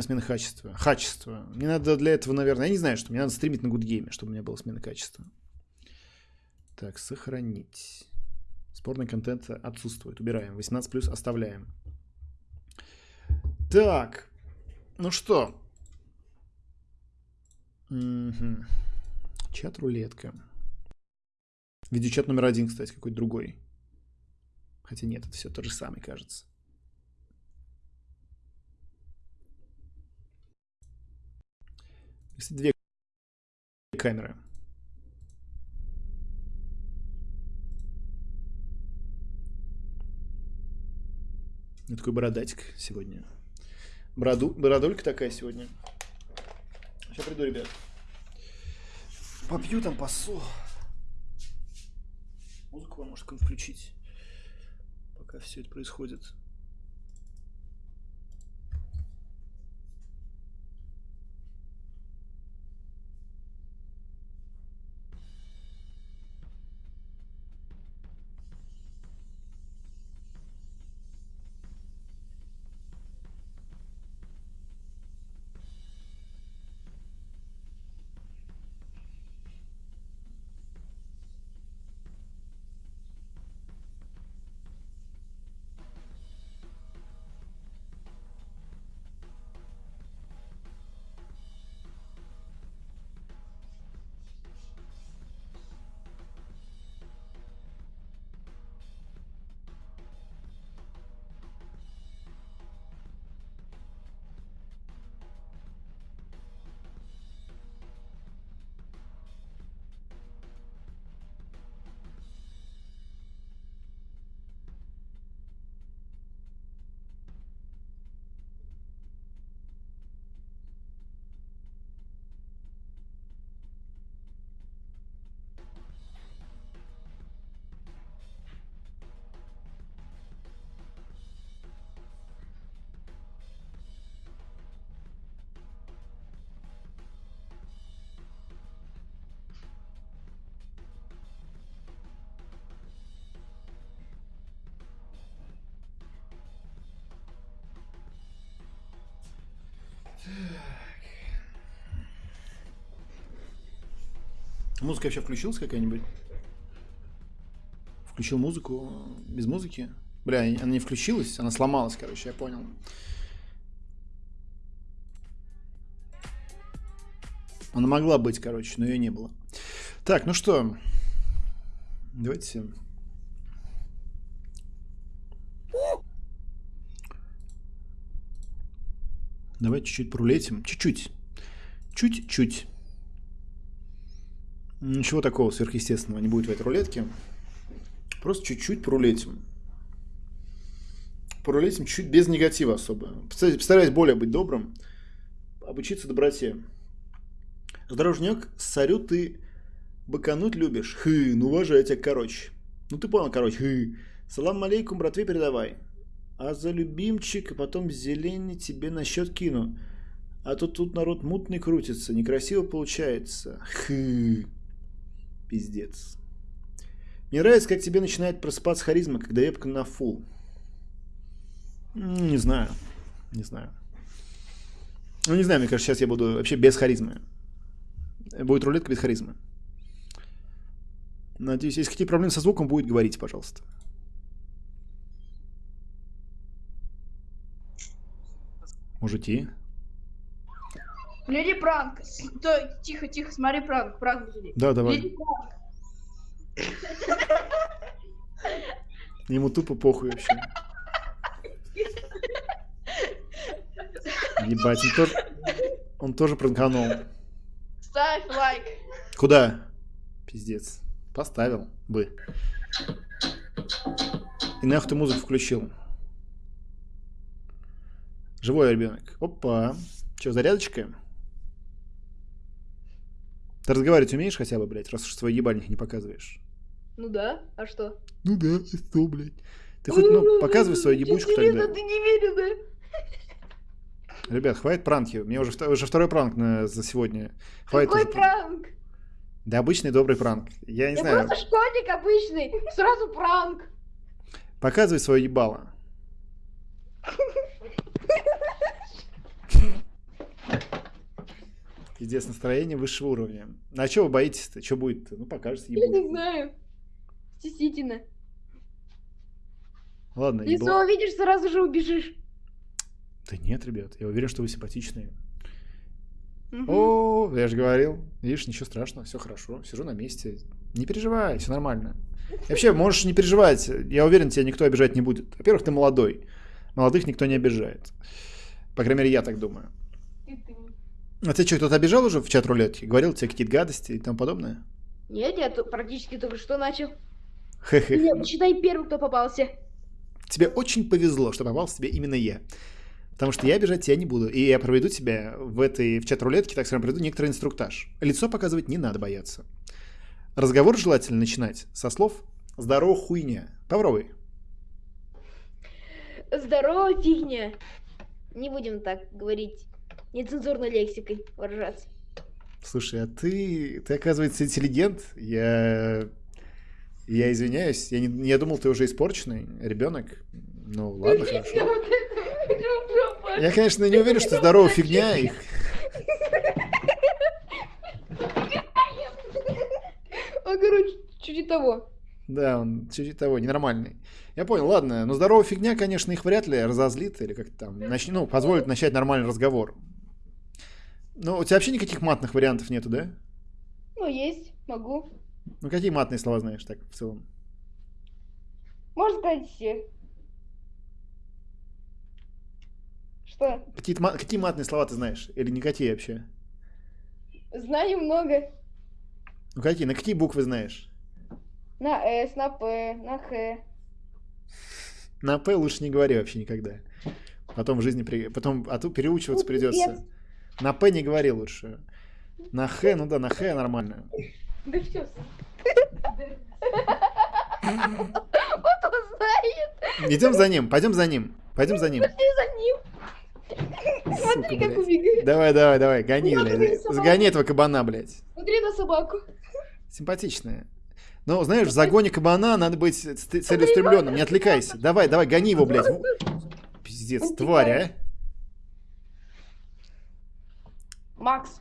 смена качества. Качество. Мне надо для этого, наверное, я не знаю, что мне надо стримить на гудгейме, чтобы у меня была смена качества. Так, сохранить. Спорный контент отсутствует. Убираем. 18 плюс оставляем. Так. Ну что? Угу. Чат-рулетка. Видеочат номер один, кстати, какой-то другой. Хотя нет, это все то же самое, кажется. Если две камеры. У такой бородатик сегодня. Бороду, бородулька такая сегодня. Сейчас приду, ребят. Попью там посол. Музыку вам может включить, пока все это происходит. Музыка вообще включилась какая-нибудь? Включил музыку без музыки? Бля, она не включилась, она сломалась, короче, я понял. Она могла быть, короче, но ее не было. Так, ну что, давайте... Давайте чуть-чуть прулетим. Чуть-чуть. Чуть-чуть. Ничего такого сверхъестественного не будет в этой рулетке. Просто чуть-чуть порулетим. Порулетим чуть без негатива особо. Постараюсь более быть добрым. Обучиться доброте. Здоровжнек, сорю ты быкануть любишь. Хы, ну уважаю тебя, короче. Ну ты понял, короче, хы. Салам алейкум, братве передавай. А за любимчик, а потом зелень тебе на счет кину. А то тут народ мутный крутится, некрасиво получается. Хы. Пиздец. Мне нравится, как тебе начинает просыпаться харизма, когда вебка на фул. Не знаю. Не знаю. Ну, не знаю, мне кажется, сейчас я буду вообще без харизмы. Будет рулетка без харизмы. Надеюсь, если какие проблемы со звуком, будет говорить, пожалуйста. Можете. Леди пранк. Стой, тихо, тихо, смотри пранк, пранк леди. Да, давай. Леди пранк. Ему тупо похуй вообще. Ебать, он тоже, он тоже пранканул. Ставь лайк. Куда? Пиздец. Поставил бы. И нахуй ты музыку включил. Живой ребенок. Опа. Че, зарядочка? Ты разговаривать умеешь хотя бы, блядь, раз уж свой ебальник не показываешь? Ну да, а что? Ну да, и что, блядь? Ты хоть, ну, показывай свою ебучку тогда. Ты не верю, да? Ребят, хватит пранки. Мне уже, уже второй пранк на, за сегодня. Хватит Какой уже... пранк? Да обычный добрый пранк. Я не Я знаю. просто школьник обычный. Сразу пранк. Показывай свое ебало. Пиздец, настроение высшего уровня. А что вы боитесь-то? Что будет-то? Ну, покажете, Я не знаю. Стеснительно. Ладно, Если ебло. увидишь, сразу же убежишь. Да нет, ребят, я уверен, что вы симпатичные. Мгм. О, я же говорил. Видишь, ничего страшного, все хорошо. Сижу на месте. Не переживай, все нормально. И вообще, можешь не переживать. Я уверен, тебя никто обижать не будет. Во-первых, ты молодой. Молодых никто не обижает. По крайней мере, я так думаю. А ты что, кто-то обижал уже в чат рулетки? Говорил тебе какие-то гадости и тому подобное? Нет, я практически только что начал. Хе-хе. Нет, считай первый, кто попался. Тебе очень повезло, что попался тебе именно я. Потому что я обижать тебя не буду. И я проведу тебя в этой в чат рулетке, так скажем, проведу некоторый инструктаж. Лицо показывать не надо бояться. Разговор желательно начинать со слов «Здорово, хуйня». Попробуй. Здорово, фигня. Не будем так говорить нецензурной лексикой выражаться. Слушай, а ты, ты оказывается, интеллигент. Я, я извиняюсь. Я, не, я думал, ты уже испорченный ребенок. Ну, ладно, хорошо. Я, конечно, не уверен, что здорово фигня. И... А, короче, чуть того. Да, он чуть того, ненормальный. Я понял, ладно. Но здоровая фигня, конечно, их вряд ли разозлит или как-то там, нач... ну, позволит начать нормальный разговор. Ну, у тебя вообще никаких матных вариантов нету, да? Ну, есть, могу. Ну, какие матные слова знаешь так в целом? Можно сказать все. Что? Какие, какие матные слова ты знаешь? Или никакие вообще? Знаю много. Ну, какие? На какие буквы знаешь? На С, на П, на Х. На П лучше не говори вообще никогда. Потом в жизни... При... Потом... А то переучиваться Ну, придется. На П не говори лучше. На Х, ну да, на Х нормально. Да все. Вот он знает. Идем за ним, пойдем за ним. Пойдем за ним. Пошли за ним. Сука, Смотри, как убегает. Давай, давай, давай, гони, Смотри, блядь. Сгони этого кабана, блядь. Смотри на собаку. Симпатичная. Но, знаешь, в загоне кабана надо быть целеустремленным, не отвлекайся. Давай, давай, гони его, блядь. Пиздец, тварь, а. Макс.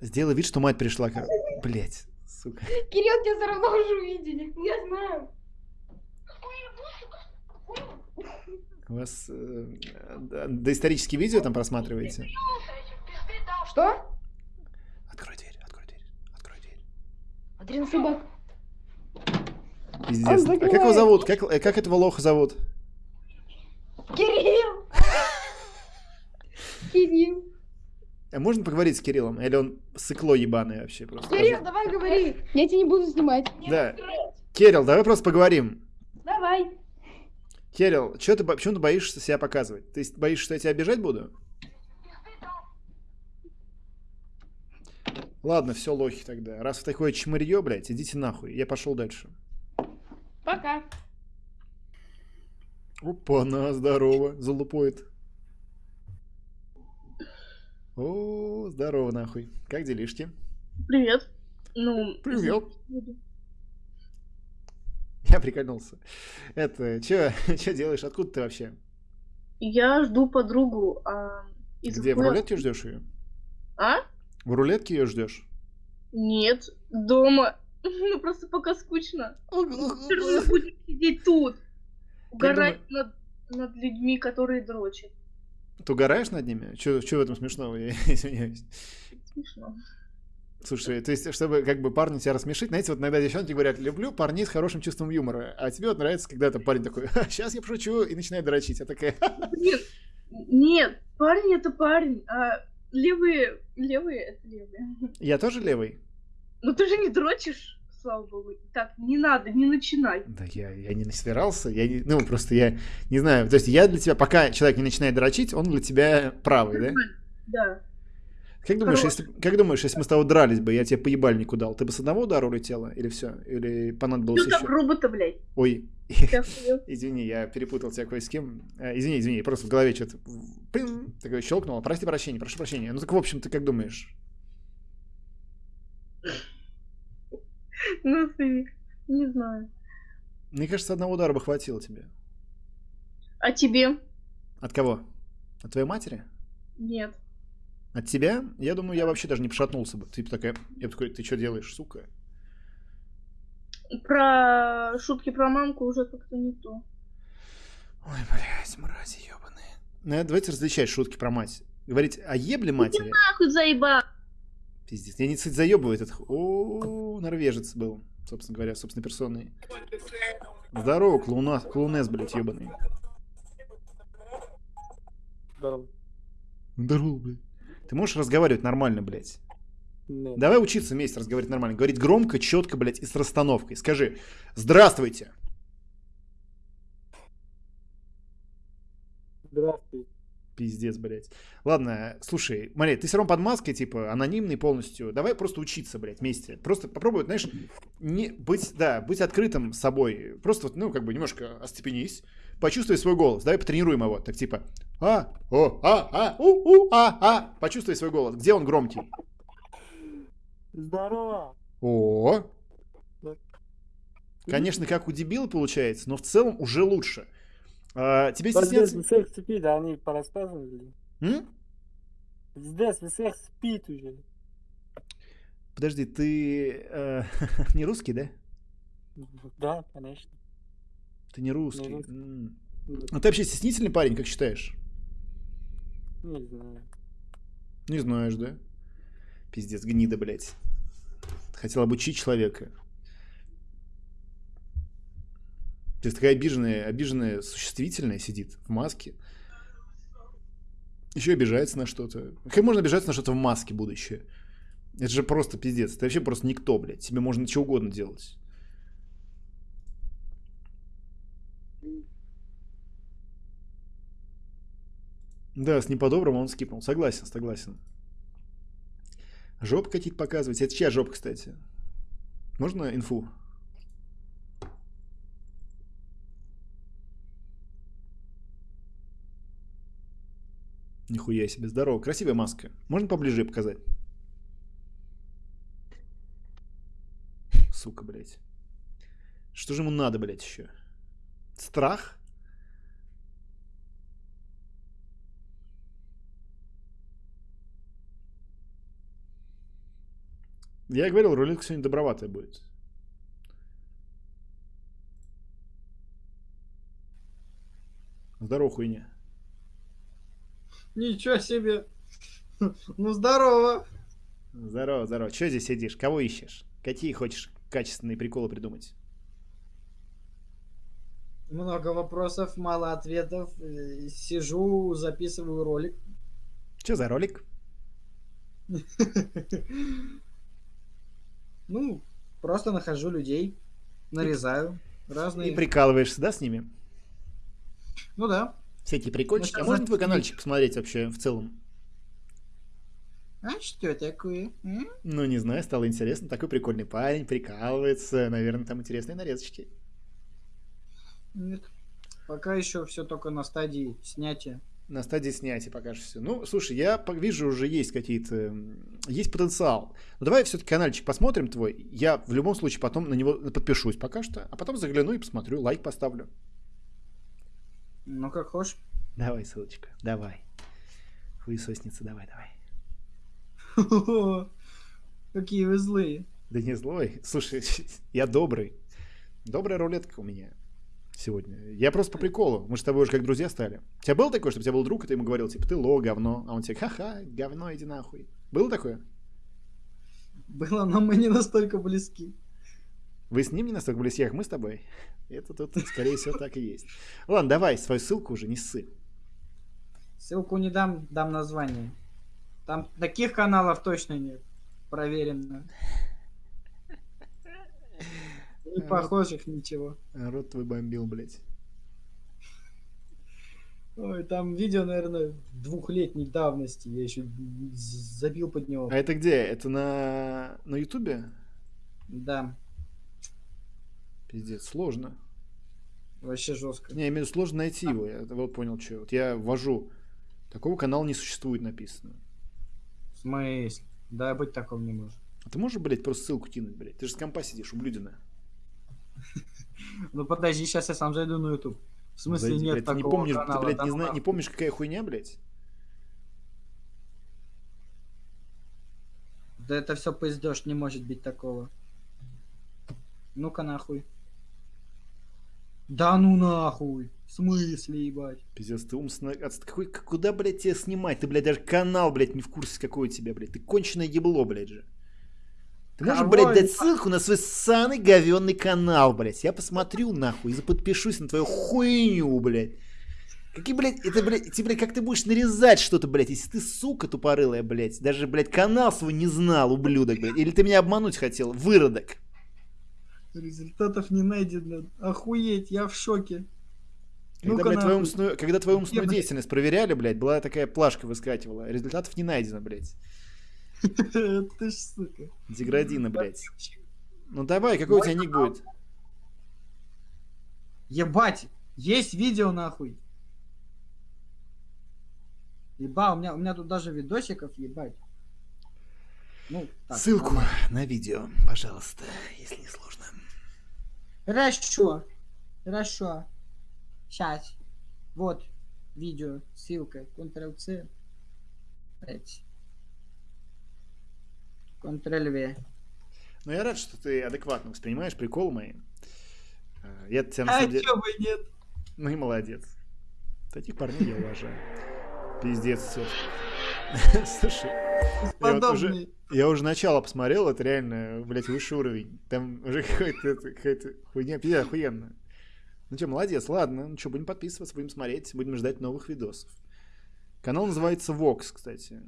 Сделай вид, что мать пришла. кор- Блядь, сука. Кирилл тебя все равно уже увидели. Я знаю. У вас э, доисторические видео там просматриваете? Что? Открой дверь, открой дверь, открой дверь. Смотри на собаку. Пиздец. А как его зовут? Как, э, как этого лоха зовут? Кирилл. Кирилл. А можно поговорить с Кириллом? Или он сыкло ебаное вообще просто? Кирилл, давай говори. Я тебя не буду снимать. Да. Кирилл, давай просто поговорим. Давай. Кирилл, чё ты, почему ты боишься себя показывать? Ты боишься, что я тебя обижать буду? Ладно, все, лохи тогда. Раз вы такое чмырье, блядь, идите нахуй. Я пошел дальше. Пока. Опа, на, здорово, залупоид. О, здорово, нахуй. Как делишки? Привет. Ну, Привет. Я прикольнулся. Это, чё, чё делаешь? Откуда ты вообще? Я жду подругу. А, из Где, в рулетке ждешь ее? А? В рулетке ее ждешь? Нет, дома. Ну просто пока скучно. Равно будем сидеть тут. Угорать над, над людьми, которые дрочат. Ты угораешь над ними? Чё в этом смешного? Я извиняюсь. Смешно. Слушай, то есть, чтобы как бы парни тебя рассмешить, знаете, вот иногда девчонки говорят, люблю парней с хорошим чувством юмора, а тебе вот нравится, когда там парень такой, сейчас я пошучу, и начинает дрочить. Я такая, Блин, нет, парень это парень, а левые, левые это левые. я тоже левый? Ну ты же не дрочишь, слава богу. Так, не надо, не начинай. Да я, я не собирался, я не, ну просто я не знаю, то есть я для тебя, пока человек не начинает дрочить, он для тебя правый, да? Да. Как думаешь, если, как думаешь, если мы с тобой дрались бы, я тебе по ебальнику дал, ты бы с одного удара улетела или все? Или понадобилось так еще? грубо-то, блядь. Ой. Извини, я перепутал тебя кое с кем. Э, Извини, извини, просто в голове что-то пин, такое щелкнуло. Прости прощения, прошу прощения. Ну так, в общем, ты как думаешь? Ну ты, не знаю. Мне кажется, одного удара бы хватило тебе. А тебе? От кого? От твоей матери? Нет. От тебя, я думаю, я вообще даже не пошатнулся бы. Ты такая, я такой, ты что делаешь, сука? Про шутки про мамку уже как-то не то. Ой, блядь, мрази ебаные. Ну, давайте различать шутки про мать. Говорить о ебле матери. Нахуй заеба. Пиздец. Я не кстати, заебываю этот. О, норвежец был, собственно говоря, собственной персоной. Здорово, клоуна, клоунес, блядь, ебаный. Здорово. Здорово, блядь. Ты можешь разговаривать нормально, блядь? Нет. Давай учиться вместе разговаривать нормально. Говорить громко, четко, блядь, и с расстановкой. Скажи, здравствуйте. Здравствуйте. Пиздец, блядь. Ладно, слушай, Мария, ты все равно под маской, типа, анонимный полностью. Давай просто учиться, блядь, вместе. Просто попробуй, знаешь, не быть, да, быть открытым с собой. Просто вот, ну, как бы немножко остепенись. Почувствуй свой голос. Давай потренируем его. Так типа, а, о, а, а, у, у, а, а. Почувствуй свой голос. Где он громкий? Здорово. О, конечно, как у дебила получается, но в целом уже лучше. А, тебе здесь стесняться... всех спит, они порассказывали. М? Здесь всех спит уже. Подожди, ты э, не русский, да? Да, конечно. Ты не русский. русский. М. Ну ты вообще стеснительный парень, как считаешь? Не знаю. Не знаешь, да? Пиздец, гнида, блядь. Хотел обучить человека. То есть такая обиженная, обиженная существительная сидит в маске. Еще обижается на что-то. Как можно обижаться на что-то в маске будущее? Это же просто пиздец. Ты вообще просто никто, блядь. Тебе можно что угодно делать. Да, с ним по-доброму он скипнул. Согласен, согласен. Жоп какие-то показывать. Это чья жопа, кстати? Можно инфу? Нихуя себе, здорово. Красивая маска. Можно поближе показать? Сука, блядь. Что же ему надо, блядь, еще? Страх? Я говорил, рулетка сегодня доброватая будет. Здорово, хуйня. Ничего себе. Ну здорово. Здорово, здорово. Че здесь сидишь? Кого ищешь? Какие хочешь качественные приколы придумать? Много вопросов, мало ответов. Э, Сижу, записываю ролик. Че за ролик? Ну, просто нахожу людей, нарезаю разные. И прикалываешься, да, с ними? Ну да. Всякие прикольчики. А Ну, можно твой каналчик посмотреть вообще в целом? А что такое? м? Ну, не знаю, стало интересно. Такой прикольный парень, прикалывается. Наверное, там интересные нарезочки. Нет. Пока еще все только на стадии снятия. На стадии снятия пока что все. Ну, слушай, я вижу, уже есть какие-то... Есть потенциал. Ну, давай все-таки каналчик посмотрим твой. Я в любом случае потом на него подпишусь пока что, а потом загляну и посмотрю, лайк поставлю. Ну как хочешь. Давай ссылочку, давай. Хуесосница, давай, давай. Какие вы злые. Да не злой. Слушай, я добрый. Добрая рулетка у меня сегодня. Я просто по приколу. Мы же с тобой уже как друзья стали. У тебя было такое, что у тебя был друг, и ты ему говорил, типа, ты ло, говно. А он тебе, ха-ха, говно, иди нахуй. Было такое? Было, но мы не настолько близки. Вы с ним не настолько близки, как мы с тобой? Это тут, скорее всего, так и есть. Ладно, давай свою ссылку уже, не ссы. Ссылку не дам, дам название. Там таких каналов точно нет. Проверено. Не похожих ничего. Рот твой бомбил, блядь. Ой, там видео, наверное, двухлетней давности. Я еще забил под него. А это где? Это на, на ютубе? Да, Пиздец, сложно. вообще жестко. Не, я имею в виду, сложно найти его. Я вот понял, что. Вот я ввожу. Такого канала не существует написано. В смысле? Да, быть таком не может. А ты можешь, блядь, просто ссылку кинуть, блядь? Ты же с компа сидишь, ублюдина. Ну подожди, сейчас я сам зайду на YouTube. В смысле Зайди, нет блядь, такого не помнишь, канала? ты, блядь, не, ну зна- не помнишь, какая хуйня, блядь? Да это все пиздешь, не может быть такого. Ну-ка нахуй. Да ну нахуй. В смысле, ебать? Пиздец, ты умственно... отст- Какой, куда, блядь, тебе снимать? Ты, блядь, даже канал, блядь, не в курсе, какой у тебя, блядь. Ты конченое ебло, блядь же. Ты можешь, Кого блядь, дать ссылку на свой ссаный говенный канал, блядь. Я посмотрю, нахуй, и подпишусь на твою хуйню, блядь. Какие, блядь, это, блядь, тебе, блядь, как ты будешь нарезать что-то, блядь, если ты, сука, тупорылая, блядь, даже, блядь, канал свой не знал, ублюдок, блядь, или ты меня обмануть хотел, выродок. Результатов не найдено. Охуеть, я в шоке. Когда, Ну-ка блядь, твою нахуй. умственную, когда твою умственную деятельность проверяли, блядь, была такая плашка выскакивала, результатов не найдено, блядь. Ты ж сука. Деградина, блядь. Ну давай, какой у тебя ник будет? Ебать, есть видео нахуй. Еба, у меня, у меня тут даже видосиков, ебать. Ну, так, Ссылку на видео, пожалуйста, если не сложно. Хорошо. Хорошо. Сейчас. Вот. Видео. Ссылка. Ctrl-C. Ctrl-V. Ну я рад, что ты адекватно воспринимаешь приколы мои. Э, Я тебя на А самом деле... чё бы нет? Ну и молодец. Таких парней я уважаю. Пиздец, все. Слушай, я вот уже, я уже начало посмотрел, это реально, блядь, высший уровень. Там уже какая-то хуйня, пиздец, охуенно. Ну что, молодец, ладно. Ну что, будем подписываться, будем смотреть, будем ждать новых видосов. Канал называется Vox, кстати.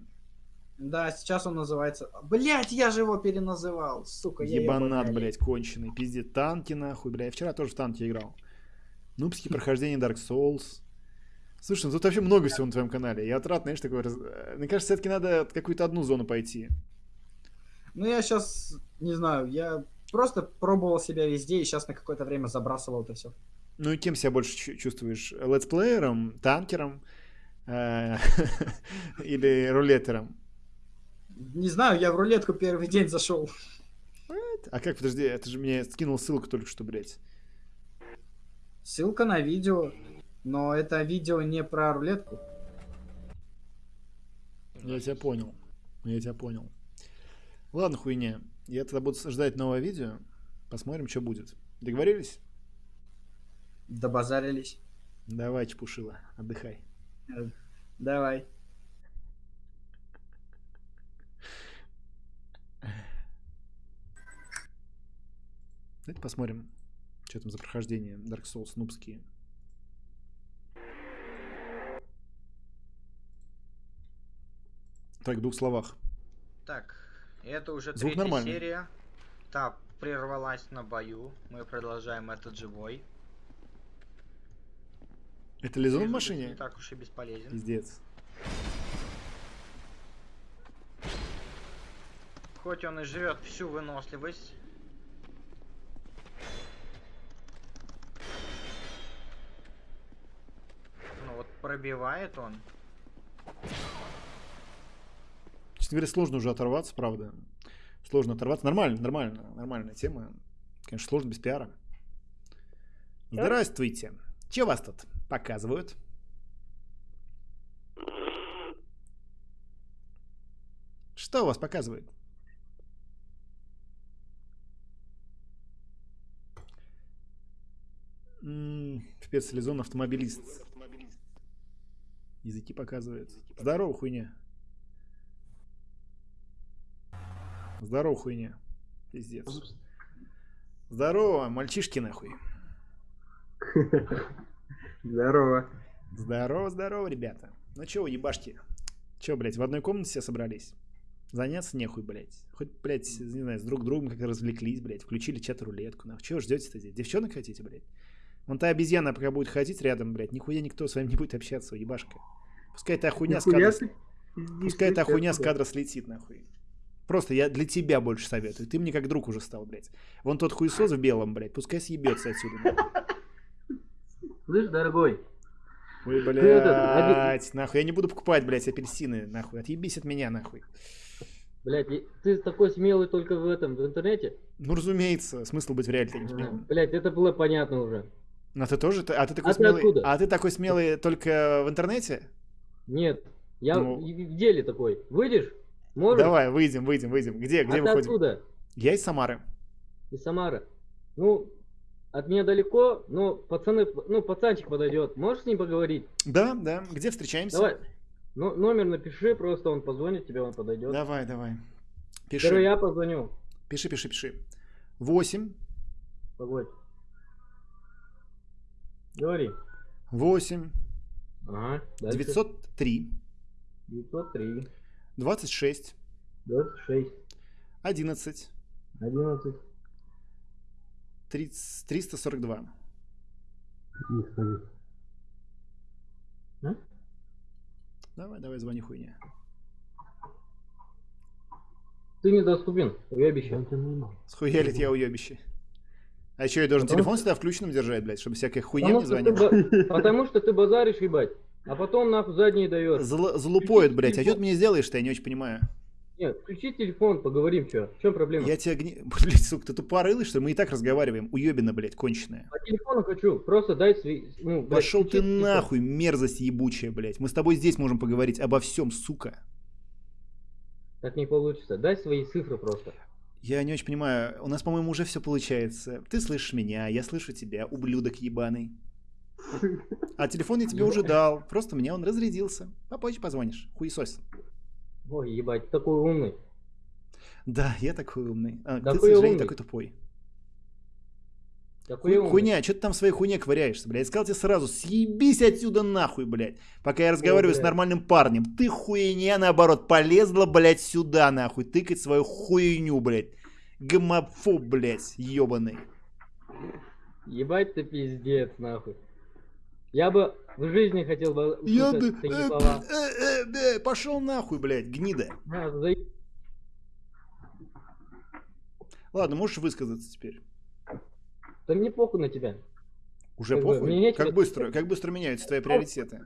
Да, сейчас он называется... Блять, я же его переназывал. Сука, я Ебанат, ебаный. блядь, конченый. Пиздец, танки нахуй, бля. Я вчера тоже в танке играл. Нубские прохождения Dark Souls. Слушай, ну тут вообще много всего на твоем канале. Я вот рад, знаешь, такой... раз- э, Мне кажется, все-таки надо какую-то одну зону пойти. Ну, я сейчас, не знаю, я просто пробовал себя везде и сейчас на какое-то время забрасывал это все. Ну и кем себя больше чу- чувствуешь? Летсплеером, танкером э, или рулетером? Не знаю, я в рулетку первый день зашел. А как, подожди, это же мне скинул ссылку только что, блядь. Ссылка на видео, но это видео не про рулетку. Я тебя понял. Я тебя понял. Ладно, хуйня. Я тогда буду ждать новое видео. Посмотрим, что будет. Договорились? Добазарились. Давай, чепушила, отдыхай. Давай. Давайте посмотрим, что там за прохождение Dark Souls нубские. Так, в двух словах. Так, это уже Звук третья нормальный. серия. Та прервалась на бою. Мы продолжаем этот же бой. Это Лизон в машине? Не так уж и бесполезен. Пиздец. Хоть он и живет всю выносливость. Ну вот пробивает он. Честно говоря, сложно уже оторваться, правда. Сложно оторваться. Нормально, нормально, нормальная тема. Конечно, сложно без пиара. Здравствуйте. Че вас тут показывают? Что у вас показывают? М, Спецлизон автомобилист. Языки показывает. Здорово, хуйня. Здорово, хуйня. Пиздец. Здорово, мальчишки нахуй. Здорово. Здорово, здорово, ребята. Ну чё, вы ебашки? Чё, блядь, в одной комнате все собрались? Заняться нехуй, блядь. Хоть, блядь, не знаю, с друг другом как-то развлеклись, блядь. Включили чат-рулетку, нахуй. Чего ждете-то здесь? Девчонок хотите, блядь? Вон та обезьяна пока будет ходить рядом, блядь, нихуя никто с вами не будет общаться, ебашка. Пускай та хуйня с кадра... Пускай та ты хуйня с кадра слетит, нахуй. Просто я для тебя больше советую. Ты мне как друг уже стал, блядь. Вон тот хуесос в белом, блядь, пускай съебется отсюда. нахуй. Слышь, дорогой, Ой, этот, блядь, нахуй. Я не буду покупать, блядь, апельсины, нахуй. Отъебись от меня, нахуй. Блять, ты такой смелый только в этом, в интернете? Ну, разумеется, смысл быть в реале не смелым. Блять, это было понятно уже. А ты тоже? А ты такой А ты смелый? откуда? А ты такой смелый только в интернете? Нет, я Ну. в деле такой. Выйдешь? Можешь? Давай, выйдем, выйдем, выйдем. Где, А где ты выходим? откуда? Я из Самары. Из Самары. Ну, от меня далеко, но пацаны, ну, пацанчик подойдет. Можешь с ним поговорить? Да, да. Где встречаемся? Давай. Ну, номер напиши, просто он позвонит тебе, он подойдет. Давай, давай. Первый Пиши. я позвоню. Пиши, пиши, пиши. 8, Погодь. Говори. 8, Ага. Дальше. 903, 903, 26, 26, 11, 11. 30, 342. А? Давай, давай, звони хуйня. Ты недоступен, уебище. Схуялит я уебище. А еще я должен Потому телефон всегда включенным держать, блядь, чтобы всякая хуйня Потому не звонила. ба- потому что ты базаришь, ебать. А потом нахуй задние даешь. Зл- Залупоет, блядь. А что ты мне сделаешь-то, я не очень понимаю. Нет, включи телефон, поговорим, что. В чем проблема? Я тебя гни... Блядь, сука, ты тупорылый, что ли? Мы и так разговариваем. Уебина, блядь, конченая. По телефону хочу, просто дай свои... Ну, блядь, Пошел ты телефон. нахуй, мерзость ебучая, блядь. Мы с тобой здесь можем поговорить обо всем, сука. Так не получится. Дай свои цифры просто. Я не очень понимаю, у нас, по-моему, уже все получается. Ты слышишь меня, я слышу тебя, ублюдок ебаный. А телефон я тебе уже дал, просто мне он разрядился. Попозже позвонишь, хуесос. Ой, ебать, такой умный. Да, я такой умный. А, ты, к Такой сожалению, умный. такой тупой. Такой Ху- умный. Хуйня, что ты там в своей хуйне ковыряешься, блядь? Я сказал тебе сразу, съебись отсюда нахуй, блядь. Пока я разговариваю с блядь. нормальным парнем. Ты хуйня, наоборот, полезла, блядь, сюда, нахуй. Тыкать свою хуйню, блядь. Гомофоб, блядь, ебаный. Ебать ты пиздец, нахуй. Я бы в жизни хотел бы Я бы... услышать такие слова. Пошел нахуй, блядь, гнида. А, за- Ладно, можешь высказаться теперь. Да мне похуй на тебя. Уже Как похуй? Как быстро, как быстро меняются твои приоритеты.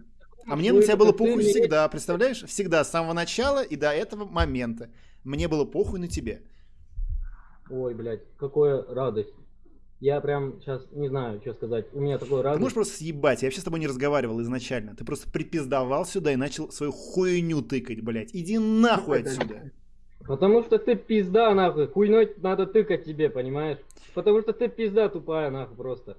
А мне Ну, на тебя было похуй всегда, представляешь? Всегда, с самого начала и до этого момента. Мне было похуй на тебе. Ой, блядь, какая радость. Я прям сейчас не знаю, что сказать. У меня такой Ты радость. можешь просто съебать, я вообще с тобой не разговаривал изначально. Ты просто припиздовал сюда и начал свою хуйню тыкать, блядь. Иди нахуй отсюда. Потому что ты пизда, нахуй. Хуйной надо тыкать тебе, понимаешь? Потому что ты пизда тупая, нахуй, просто.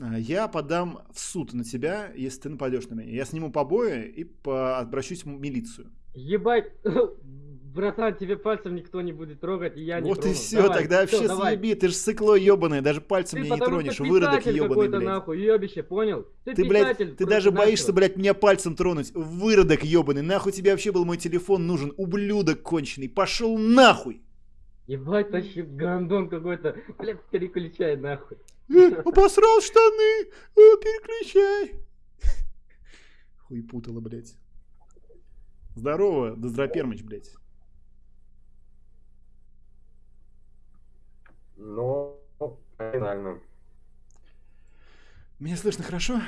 А, Я подам в суд на тебя, если ты нападешь на меня. Я сниму побои и по- обращусь в милицию. Ебать, братан, тебе пальцем никто не будет трогать, и я не вот и трону. все, Давай, тогда вообще давай. съеби, ты же сыкло ебаное, даже пальцем Ты меня не тронешь, выродок ебаный, блядь. нахуй, ёбище, понял? Ты, писатель блядь, ты даже начал. боишься, блядь, меня пальцем тронуть. Выродок ебаный. Нахуй тебе вообще был мой телефон нужен? Ублюдок конченый. Пошел нахуй. Ебать, тащи гандон какой-то. Блядь, переключай нахуй. Э, Обосрал штаны. Э, Переключай. Хуй путала, блядь. Здорово, Доздропермыч, блядь. Ну, финально. Меня слышно хорошо?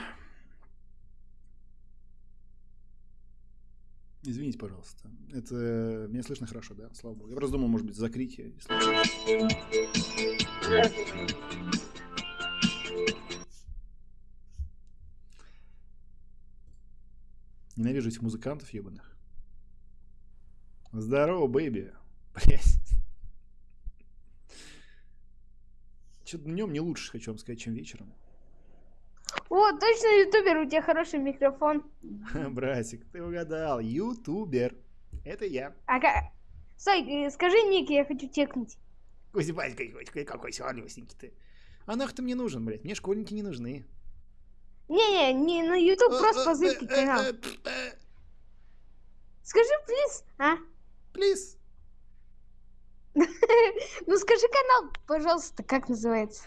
Извините, пожалуйста. Это меня слышно хорошо, да? Слава богу. Я просто думал, может быть, закрытие. если- Ненавижу этих музыкантов ебаных. Здорово, baby. Блять. Что-то днем не лучше, хочу вам сказать, чем вечером. О, точно ютубер, у тебя хороший микрофон. Братик, ты угадал. Ютубер. Это я. А ка- Стой, э, скажи ник, я хочу текнуть. Кузибать какой, какой сладюсенький ты. А нахуй ты мне нужен, блядь? Мне школьники не нужны. Не-не, не на ютуб, Э, просто позырки канал. Скажи, плиз, а? Плиз. Ну скажи канал, пожалуйста, как называется?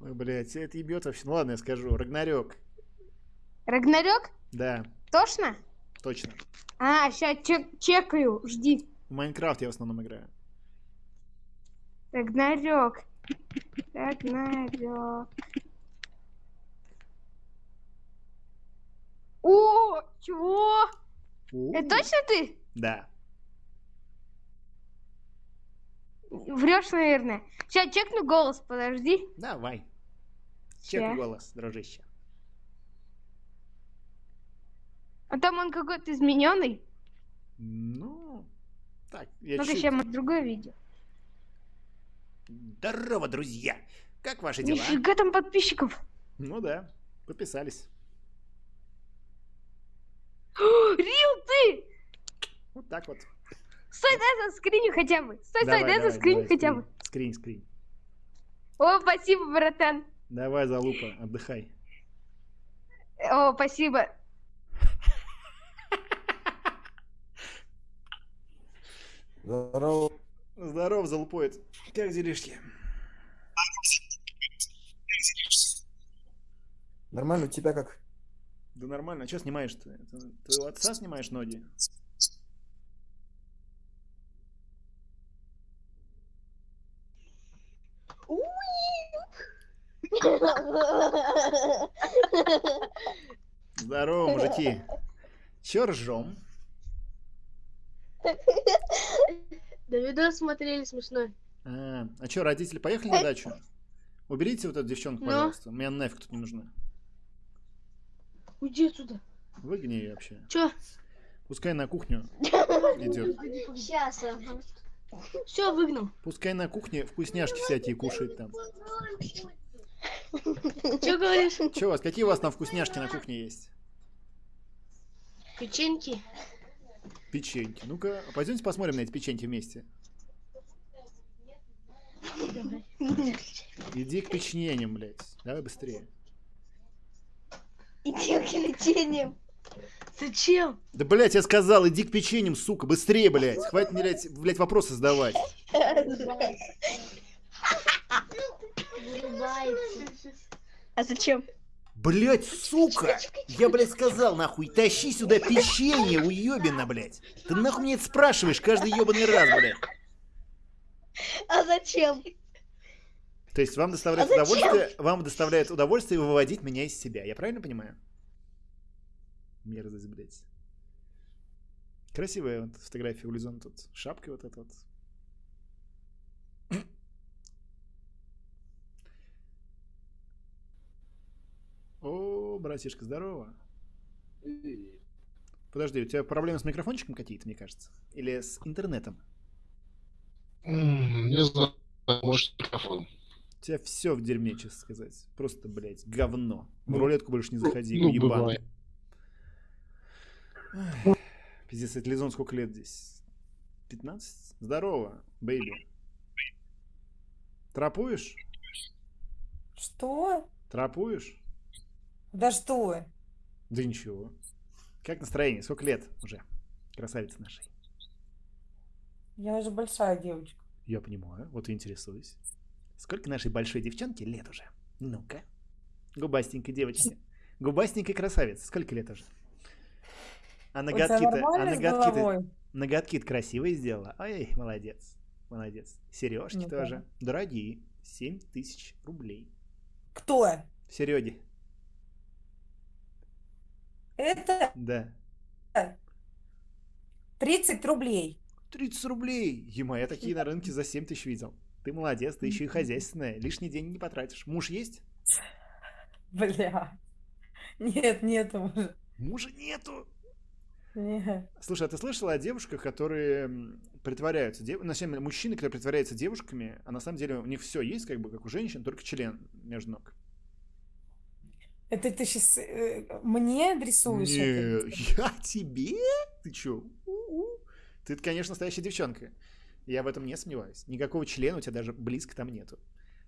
Ой, блядь, это ебет вообще. Ну ладно, я скажу. Рагнарёк. Рагнарёк? Да, Точно? точно. А, сейчас чекаю, жди. В Майнкрафт я в основном играю. Рагнарёк. Рагнарёк. О, чего? У, Это точно ты? Да. Врешь, наверное. Сейчас чекну голос, подожди. Давай. Чек голос, дружище. А там он какой-то измененный. Ну, так я Ну-ка, сейчас мы другое видео. Здорово, друзья! Как ваши дела? Нифига там подписчиков. Ну да, подписались. Рил ты! Вот так вот. Стой, дай заскриню хотя бы. Стой, Давай, стой, дай заскриню хотя бы. Скринь, скринь. О, спасибо, братан. Давай, залупа, отдыхай. О, спасибо. Здорово. Здорово, залупоид. Как делишки? Нормально, у тебя как? Да нормально, а что снимаешь-то? Твоего отца снимаешь ноги? Здорово, мужики. Чё ржем? Да видос смотрели смешной. А, а чё, родители поехали на дачу? Уберите вот эту девчонку, Ну? пожалуйста. Мне она нафиг тут не нужна. Уйди отсюда. Выгони ее вообще. Чё? Пускай на кухню идет. Сейчас. Все, выгнал. Пускай на кухне вкусняшки всякие кушает там. Чё говоришь? Че у вас, какие у вас там вкусняшки на кухне есть? Печеньки. Печеньки. Ну-ка, пойдемте посмотрим на эти печеньки вместе. Иди к печеньям, блядь. Давай быстрее. Иди к печеньям. Зачем? Да, блядь, я сказал, иди к печеньям, сука, быстрее, блядь. Хватит, блядь, блядь вопросы задавать. А зачем? Блять, сука! Я, блядь, сказал, нахуй, тащи сюда печенье, уебина, блядь. Ты нахуй мне это спрашиваешь каждый ебаный раз, блядь. А зачем? То есть вам доставляет А удовольствие, вам доставляет удовольствие выводить меня из себя. Я правильно понимаю? Мерзость, блядь. Красивая вот фотография у Лизон тут. Шапка вот эта вот. О, братишка, здорово. Подожди, у тебя проблемы с микрофончиком какие-то, мне кажется? Или с интернетом? Не знаю, может микрофон. У тебя все в дерьме, честно сказать. Просто, блядь, говно. В рулетку больше не заходи, ну, уебан. бывает. Ах, Пиздец, это Лизон сколько лет здесь? 15? Здорово, бейби. Трапуешь? Что? Трапуешь? Да что? Да ничего. Как настроение? Сколько лет уже? Красавица нашей. Я уже большая девочка. Я понимаю, вот и интересуюсь. Сколько нашей большой девчонке лет уже? Ну-ка. Губастенькой девочке. Губастенькой красавице. Сколько лет уже? А ноготки-то... А ноготки-то... Ноготки-то красивые сделала. Ой, молодец. Молодец. Сережки Ну да. тоже. Дорогие. 7 тысяч рублей. Кто? Сереги. Это Да. 30 рублей. 30 рублей. Ема, я такие на рынке за 7 тысяч видел. Ты молодец, ты еще и хозяйственная. Лишний день не потратишь. Муж есть? Бля. Нет, нет уже. Мужа нету. Нет. Слушай, а ты слышала о девушках, которые притворяются, дев... на самом деле, мужчины, которые притворяются девушками, а на самом деле у них все есть, как бы, как у женщин, только член между ног. Это ты сейчас мне адресуешь? Не, я тебе? Ты чё? У-у. Ты, конечно, настоящая девчонка. Я в этом не сомневаюсь. Никакого члена у тебя даже близко там нету.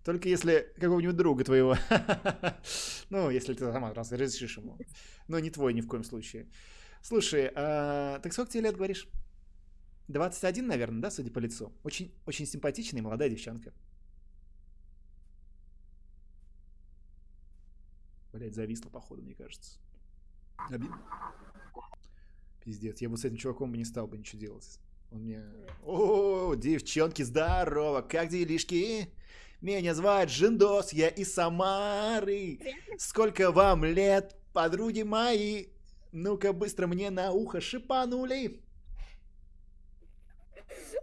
Только если какого-нибудь друга твоего. Ну, если ты сама раз разрешишь ему. Но не твой ни в коем случае. Слушай, а, так сколько тебе лет говоришь? 21, наверное, да, судя по лицу? Очень, очень симпатичная молодая девчонка. Блять, зависла, походу, мне кажется. Обидно. Пиздец, я бы с этим чуваком бы не стал бы ничего делать. Он мне... О, девчонки, здорово, как делишки? Меня звать Жиндос, я из Самары. Сколько вам лет, подруги мои? Ну-ка быстро мне на ухо шипанули.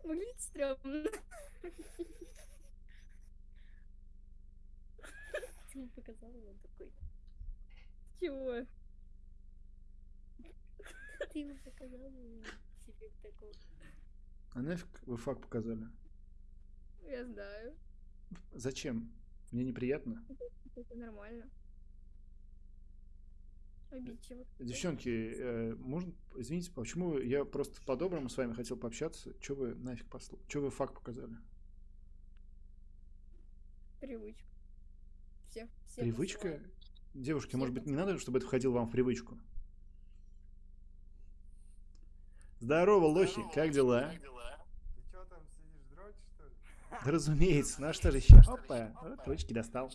Выглядит стрёмно. Ты ему показала, такой. Чего? Ты ему показала, он себе такой. А нафиг вы факт показали? Я знаю. Зачем? Мне неприятно. Это нормально. Обидчиво. Девчонки, э, можно, извините, почему я просто по-доброму с вами хотел пообщаться? Че вы нафиг послу? Че вы факт показали? Привычка. Все. все Привычка? посылают. Девушки, может быть, не надо, чтобы это входило вам в привычку? Здорово, лохи, как дела? Ты чё там сидишь, дрочишь, что ли? Да разумеется, ну а что же еще? Опа, вот ручки достал.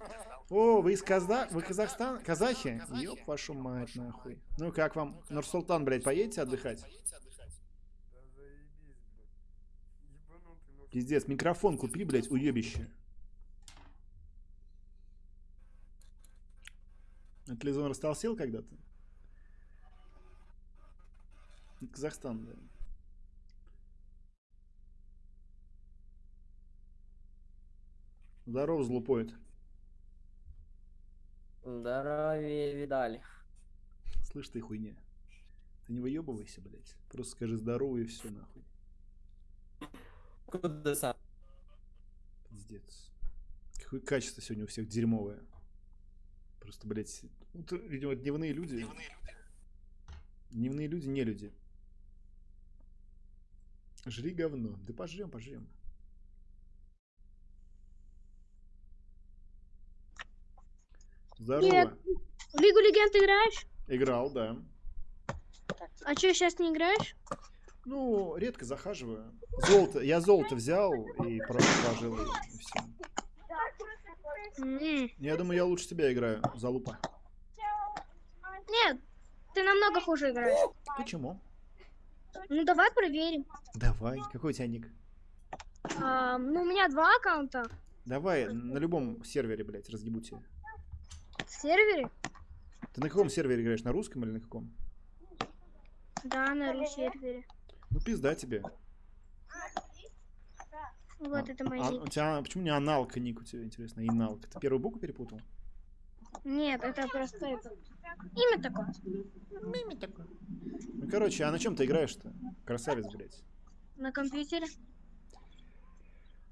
О, вы из Каза... Вы Казахстан? Казахи? Ёб вашу мать, нахуй. Ну как вам? Нурсултан, блядь, поедете отдыхать? Да заебись, блядь. Ебанутый, ну Пиздец, микрофон купи, блядь, уебище. А Телевизор растолстел когда-то? Казахстан, да. Здорово, злупоид. Здоровье видали. Слышь ты хуйня. Ты не выебывайся, блядь. Просто скажи здорово и все нахуй. Куда сам? Пиздец. Какое качество сегодня у всех дерьмовое. Просто, блядь, ты, видимо, дневные люди. Дневные люди, не люди. Жри говно. Да пожрем, пожрем. Здорово. Нет. В Лигу Легенд играешь? Играл, да. А что, сейчас не играешь? Ну, редко захаживаю. Золото. Я золото взял и просто положил. И все. Я думаю, я лучше тебя играю, залупа. Нет, ты намного хуже играешь. Почему? Ну давай проверим. Давай. Какой у тебя ник? А, ну у меня два аккаунта Давай, на любом сервере, блядь, разъебу тебя. сервере. Ты на каком сервере играешь? На русском или на каком? Да, на ру сервере. Ну пизда тебе. Вот это мой А, ник. у тебя почему не аналка ник у тебя, интересно? Иналка. Ты первую букву перепутал? Нет, это просто это. Имя такое. Имя такое. Ну, короче, а на чем ты играешь-то? Красавец, блядь. На компьютере.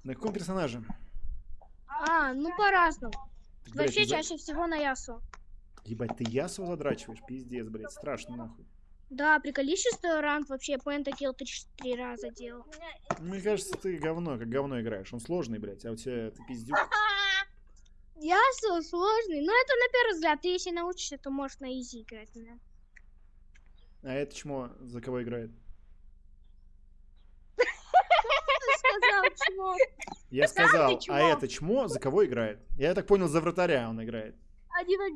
На каком персонаже? А, ну по-разному. Так, блядь, Вообще ты за- чаще всего на Ясу. Ебать, ты ясу задрачиваешь? Пиздец, блядь, страшно нахуй. Да, приколись, что ранг вообще пентакил три, три раза делал. Мне кажется, ты говно, как говно играешь. Он сложный, блядь, а у тебя ты пиздюк. Ясу сложный. Но это на первый взгляд. Ты если научишься, то можешь на изи играть. да. А это чмо за кого играет? Ты сказал, чмо. Я ты сказал, а это чмо за кого играет? Я так понял, за вратаря он играет.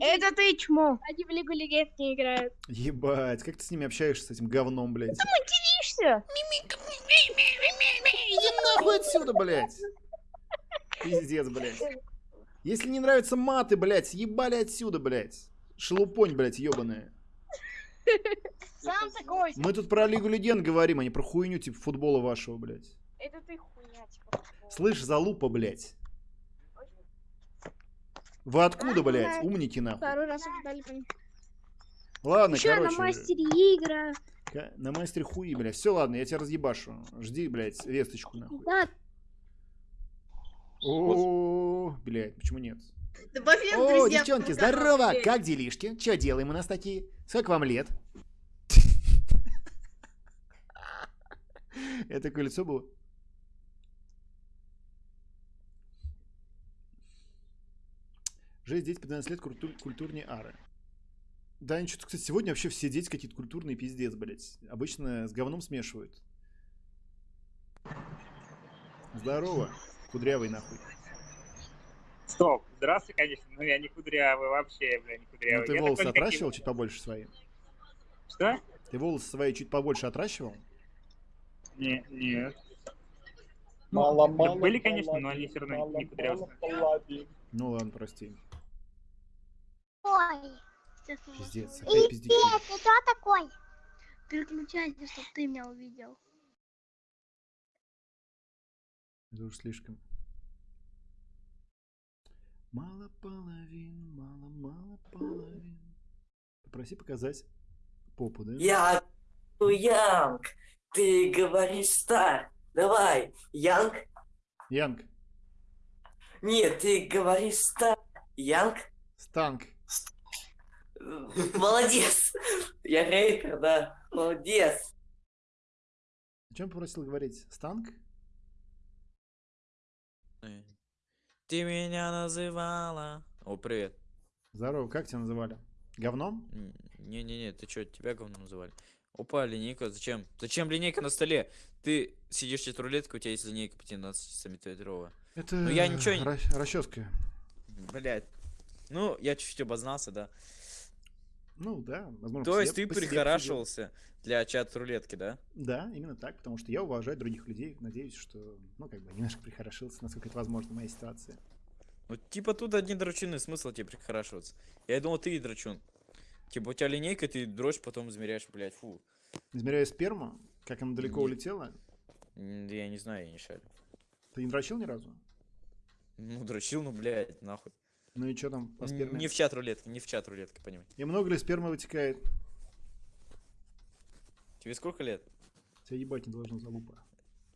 Это ты чмо. Они в Лигу Легенд не играют. Ебать, как ты с ними общаешься, с этим говном, блядь? Материшься? Иди нахуй отсюда, блядь. Пиздец, блядь. Если не нравятся маты, блядь, ебали отсюда, блядь. Шелупонь, блядь, ебаная. Сам такой. Мы тут про Лигу Легенд говорим, а не про хуйню типа футбола вашего, блядь. Это ты хуйня, типа. Слышь, залупа, блядь. Вы откуда, блядь? Умники нахуй. Второй раз ним. Ладно, Еще короче. на мастере игра. На мастере хуи, блядь. Все, ладно, я тебя разъебашу. Жди, блядь, весточку нахуй. Да, О, блядь, почему нет? Добавь О, друзья девчонки, здорово! Как делишки? Че делаем у нас такие? Сколько вам лет? Это такое лицо было? Жесть, дети 15 лет культур- культурнее ары. Да, ничего, кстати, сегодня вообще все дети какие-то культурные пиздец, блядь. Обычно с говном смешивают. Здорово, кудрявый нахуй. Стоп, здравствуй, конечно, но я не кудрявый вообще, бля, не Ну кудрявый. ты Я волосы отращивал чуть побольше свои? Что? Ты волосы свои чуть побольше отращивал? Не, нет. Мало, да мало, были, конечно, но они все равно не кудрявые. Ну ладно, прости. Ой. Пиздец, И опять пиздюки. ты кто такой? Переключайся, чтобы ты меня увидел. Это уж слишком. Мало половин, мало, мало половин. Попроси показать попу, да? Я Янг, ты говоришь так. Давай, Янг. Янг. Нет, ты говоришь ста... Янг? Станк. Молодец. Я рейкер, да. Молодец. О чем попросил говорить? Станк? Ты меня называла. О, привет. Здорово, как тебя называли? Говном? Не-не-не, ты чё, тебя говном называли? Опа, линейка, зачем? Зачем линейка на столе? Ты сидишь в рулетка, у тебя есть линейка по 15 сантиметровая. Это Ну я ничего не... ра- расческа. Блять. Ну, я чуть-чуть обознался, да. Ну да, возможно. То есть ты прихорашивался для чат-рулетки, да? Да, именно так, потому что я уважаю других людей. Надеюсь, что, ну, как бы, немножко прихорошился, насколько это возможно в моей ситуации. Ну, типа тут одни драчуны, смысл тебе прихорашиваться. Я думал, ты и драчун. Типа у тебя линейка, ты дрочь, потом измеряешь, блядь, фу. Измеряю сперму, как она далеко Не- улетела. Я не знаю, я не шарю. Ты не дрочил ни разу? Ну, дрочил, ну, блядь, нахуй. Ну и что там по Н- сперме? Не в чат рулетки, не в чат рулетки, понимай. И много ли спермы вытекает? Тебе сколько лет? Тебя ебать не должно залупа.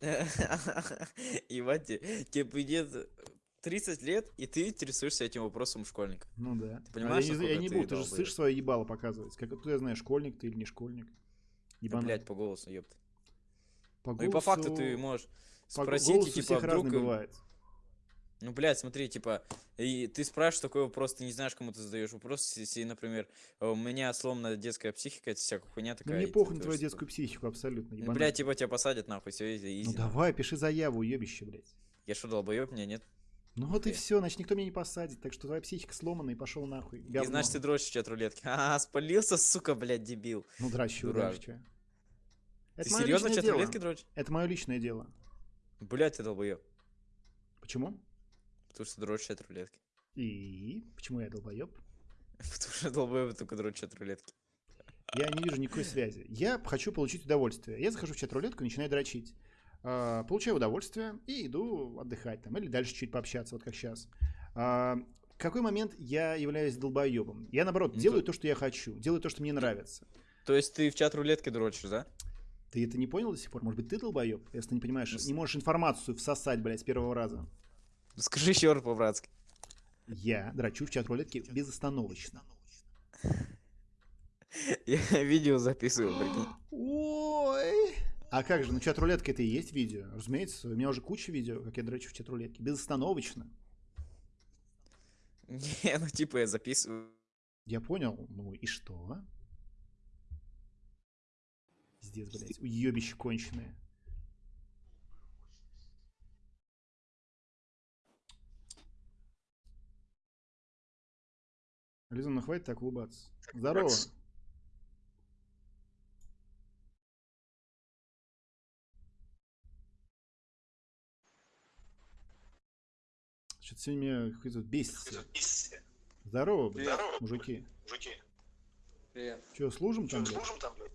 Ебать, те- тебе будет 30 лет, и ты интересуешься этим вопросом школьника. Ну да. Ты понимаешь, а я, не, я не ты буду, ты же слышишь свое ебало показывать. Как я знаю, школьник ты или не школьник? Да, Ебанутый. блядь, по голосу, ёпта. По Ну и по факту голосу- ты можешь по спросить, и голосу типа всех вдруг... им- бывает. Ну, блядь, смотри, типа, и ты спрашиваешь такой вопрос, ты не знаешь, кому ты задаешь вопрос, если, например, «А у меня сломана детская психика, это всякая хуйня Ну такая. мне и ты похуй на твою детскую психику абсолютно. Ну, ебанутый. блядь, типа тебя посадят нахуй, все изи. Ну нахуй. давай, пиши заяву, уебище, блядь. Я что, долбоёб, меня нет? Ну вот и все, значит никто меня не посадит, так что твоя психика сломана и пошел нахуй. И говно. значит, ты дрочишь чат рулетки. А, спалился, сука, блядь, дебил. Ну чё? Ты Это моё серьезно дело. рулетки дрочишь? Это мое личное дело. Блядь, ты долбоёб. Почему? Потому что дрочишь чат рулетки. И почему я долбоеб? Потому что долбоёб только дрочишь в чат рулетки. Я не вижу никакой связи. Я хочу получить удовольствие. Я захожу в чат-рулетку и начинаю дрочить. А, Получаю удовольствие и иду отдыхать там. Или дальше чуть пообщаться, вот как сейчас. В какой момент я являюсь долбоебом? Я, наоборот, Ну, делаю то- то, что я хочу. Делаю то, что мне нравится. То есть ты в чат рулетки дрочишь, да? Ты это не понял до сих пор? Может быть, ты долбоеб? Если ты не понимаешь, Ну, не можешь информацию всосать, блядь, с первого раза. Скажи еще раз по-братски. Я дрочу в чат-рулетке безостановочно. Я видео записываю, прикинь. Ой. А как же, ну чат-рулетка это и есть видео. Разумеется, у меня уже куча видео, как я дрочу в чат-рулетке. Безостановочно. Не, ну типа я записываю. Я понял. Ну и что? Пиздец, блядь. Уебище конченые. Лиза, ну хватит так улыбаться. Здорово. Что-то сегодня меня какой-то бесится. Здорово, блядь, Здорово, мужики. Мужики. Привет. Че, служим там, блядь? Служим там, блядь?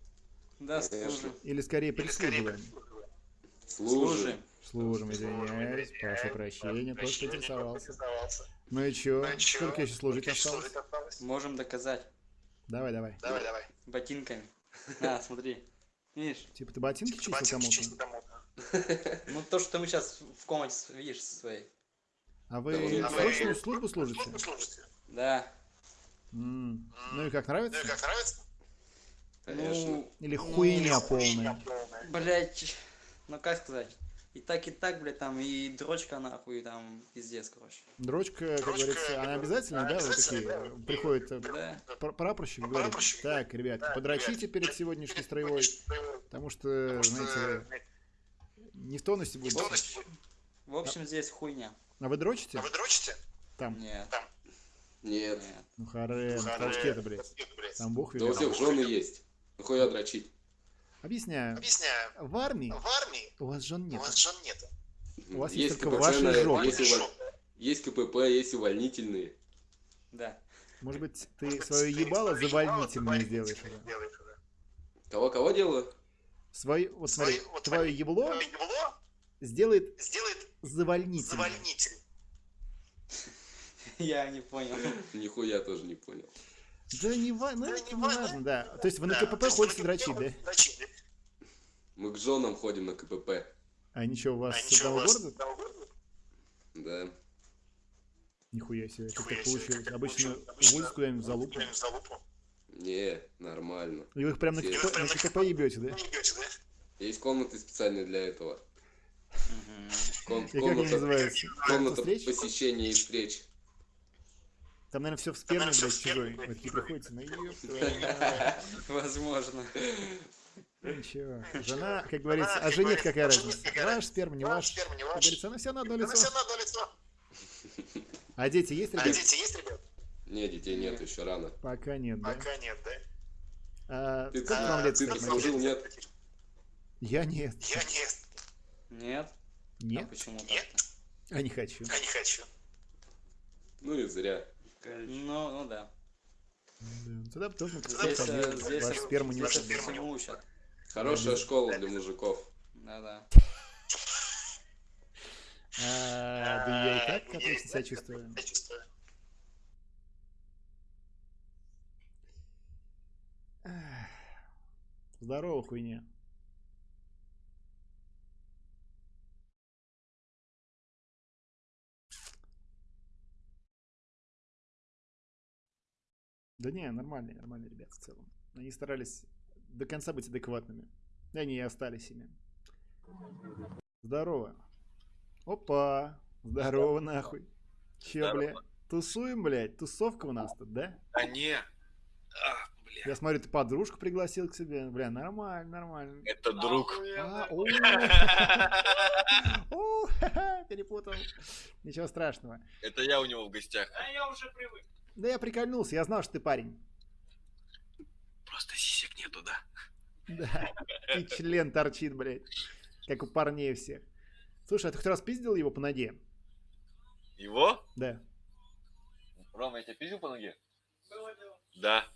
Да, служим. Или скорее прислуживаем? Служим. Служим, извиняюсь, прошу прощения, просто интересовался. Ну и чё? Ну и чё? Сколько еще служить осталось? служить осталось? Можем доказать. Давай, давай. Давай, давай. Ботинками. На, смотри. Видишь? Типа ты ботинки чистил Ботинки чистил кому-то? кому-то. Ну то, что мы сейчас в комнате видишь своей. А вы А срочную службу служите? Службу служите? Да. Ну и как нравится? Ну и как нравится? Ну, Или хуйня полная. блять, ну как сказать? И так, и так, блядь, там, и дрочка нахуй, там, пиздец, короче. Дрочка, как Дрочка, говорится, она обязательно, она да, вот такие, да. приходит э, Да. пр- прапорщик и говорит, Прапорщик так, ребят, Так, подрочите ребят, перед сегодняшней строевой, потому что, Потому что, знаете, не в тонусе будет. В общем, здесь хуйня. А вы дрочите? А вы дрочите? Там. Нет. Там. Нет. Ну харе, Харе, толчки-то, блядь. Там бог Да у всех жены есть. Нахуя дрочить? Объясняю. Объясняю. В армии В армии у вас жен у нет. вас жен нет. У вас есть есть только КПП, ваши на- жопы. Есть, уволь- есть КПП, есть увольнительные. Да. Может быть, ты Может свое ты ебало свое завольнительное ебало сделаешь завольнительное сделаешь уже. Кого-кого делаю? Свое, вот смотри, Свое- вот твое ебло ебло сделает сделает завольнительным. завольнитель. Я не понял. Нихуя тоже не понял. Да не важно, ну, Да это не важно. важно, да. То есть вы на Да, КПП ходите дрочить, да? Мы к женам ходим на КПП. А ничего, у вас с одного города? Да. Нихуя себе, как так получилось. Обычно увозят куда-нибудь за лупу. Не, нормально. И вы их прям на Все- КП, на КП ебете, да? Есть комнаты специальные для этого. Ком- И как они комната, называются? комната Встреч? посещения и встреч. Там, наверное, все в сперме, блядь, чужой. Приходите, ну ёб твою мать. Возможно. Ничего. Жена, как говорится, а жене какая разница? Ваш сперма, не ваш. Как говорится, она все на одно лицо. А дети есть, ребят? ребят? Не, детей нет, еще рано. Пока нет, да? Пока нет, да? А, Ты, сколько вам лет, ты служил, Мария? нет? Я нет. Нет? Нет? А почему так-то? А не хочу. не хочу. Ну и зря. Ну, ну да. Да, Тогда тоже Здесь, э, здесь ваш сперму не здесь учат. Хорошая школа для мужиков. Да-да. А, да я и так отлично себя чувствую. Здорово, хуйня. Да не, нормальные, нормальные ребята в целом. Они старались до конца быть адекватными. И они и остались ими. Здорово. Опа. Здорово, нахуй. Че, Здорово. бля? Тусуем, блядь? Тусовка у нас тут, да? А не, Я смотрю, ты подружку пригласил к себе. Бля, нормально, нормально. это друг. А, о. О, ха-ха, перепутал. Ничего страшного. Это я у него в гостях. я уже привык. Да я прикольнулся, я знал, что ты парень. Просто сисек нету, да? Да. И член торчит, блядь. Как у парней всех. Слушай, а ты хоть раз пиздил его по ноге? Его? Да. Рома, я тебя пиздил по ноге? Да.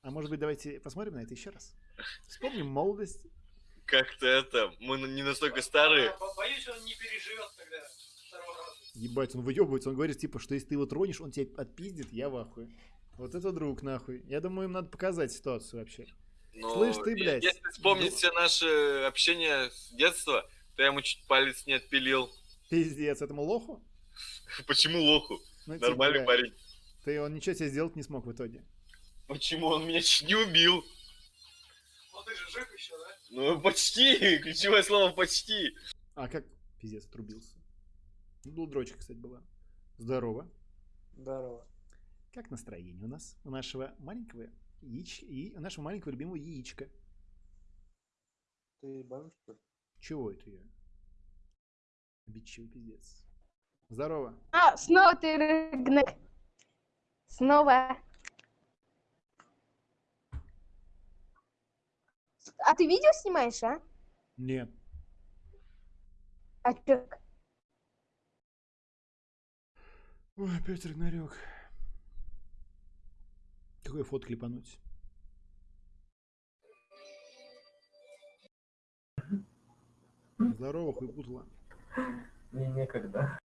А может быть, давайте посмотрим на это еще раз? Вспомним молодость. Как-то это, мы не настолько старые. Боюсь, он не переживет тогда. Ебать, он выебывается, он говорит, типа, что если ты его тронешь, он тебя отпиздит, я в ахуе. Вот это друг, нахуй. Я думаю, им надо показать ситуацию вообще. Но Слышь, ты, блядь. Если вспомнить все наши общения с детства, то я ему чуть палец не отпилил. Пиздец, этому лоху? Почему лоху? Ну, типа, Нормальный бля, парень. Ты он ничего себе сделать не смог в итоге. Почему он меня чуть не убил? Ну ты же жив еще, да? Ну, почти. Ключевое слово почти. А как? Пиздец, отрубился. Был дрочка, кстати, была. Здорово. Здорово. Как настроение у нас? У нашего маленького яич... и у нашего маленького любимого яичка. Ты что ли? Чего это я? Обидчивый пиздец. Здорово. А, снова ты рыгнак. Снова. А ты видео снимаешь, а? Нет. А чё? Ой, опять Рагнарёк. Какой фото клепануть? Здорово, хуйпутла. Мне некогда.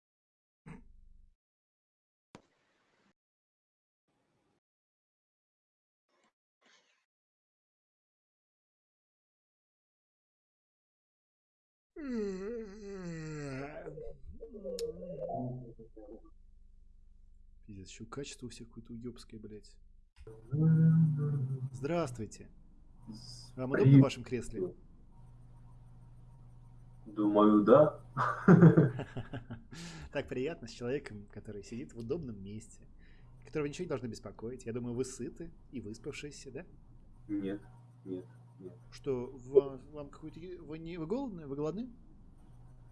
Пиздец, еще качество у всех какое-то уебское, блядь. Здравствуйте. Вам удобно в вашем кресле? Думаю, да. Так приятно с человеком, который сидит в удобном месте, которого ничего не должно беспокоить. Я думаю, вы сыты и выспавшиеся, да? Нет, нет, нет. Что, вам, вам какой-то... Вы, не, вы голодны? Вы голодны?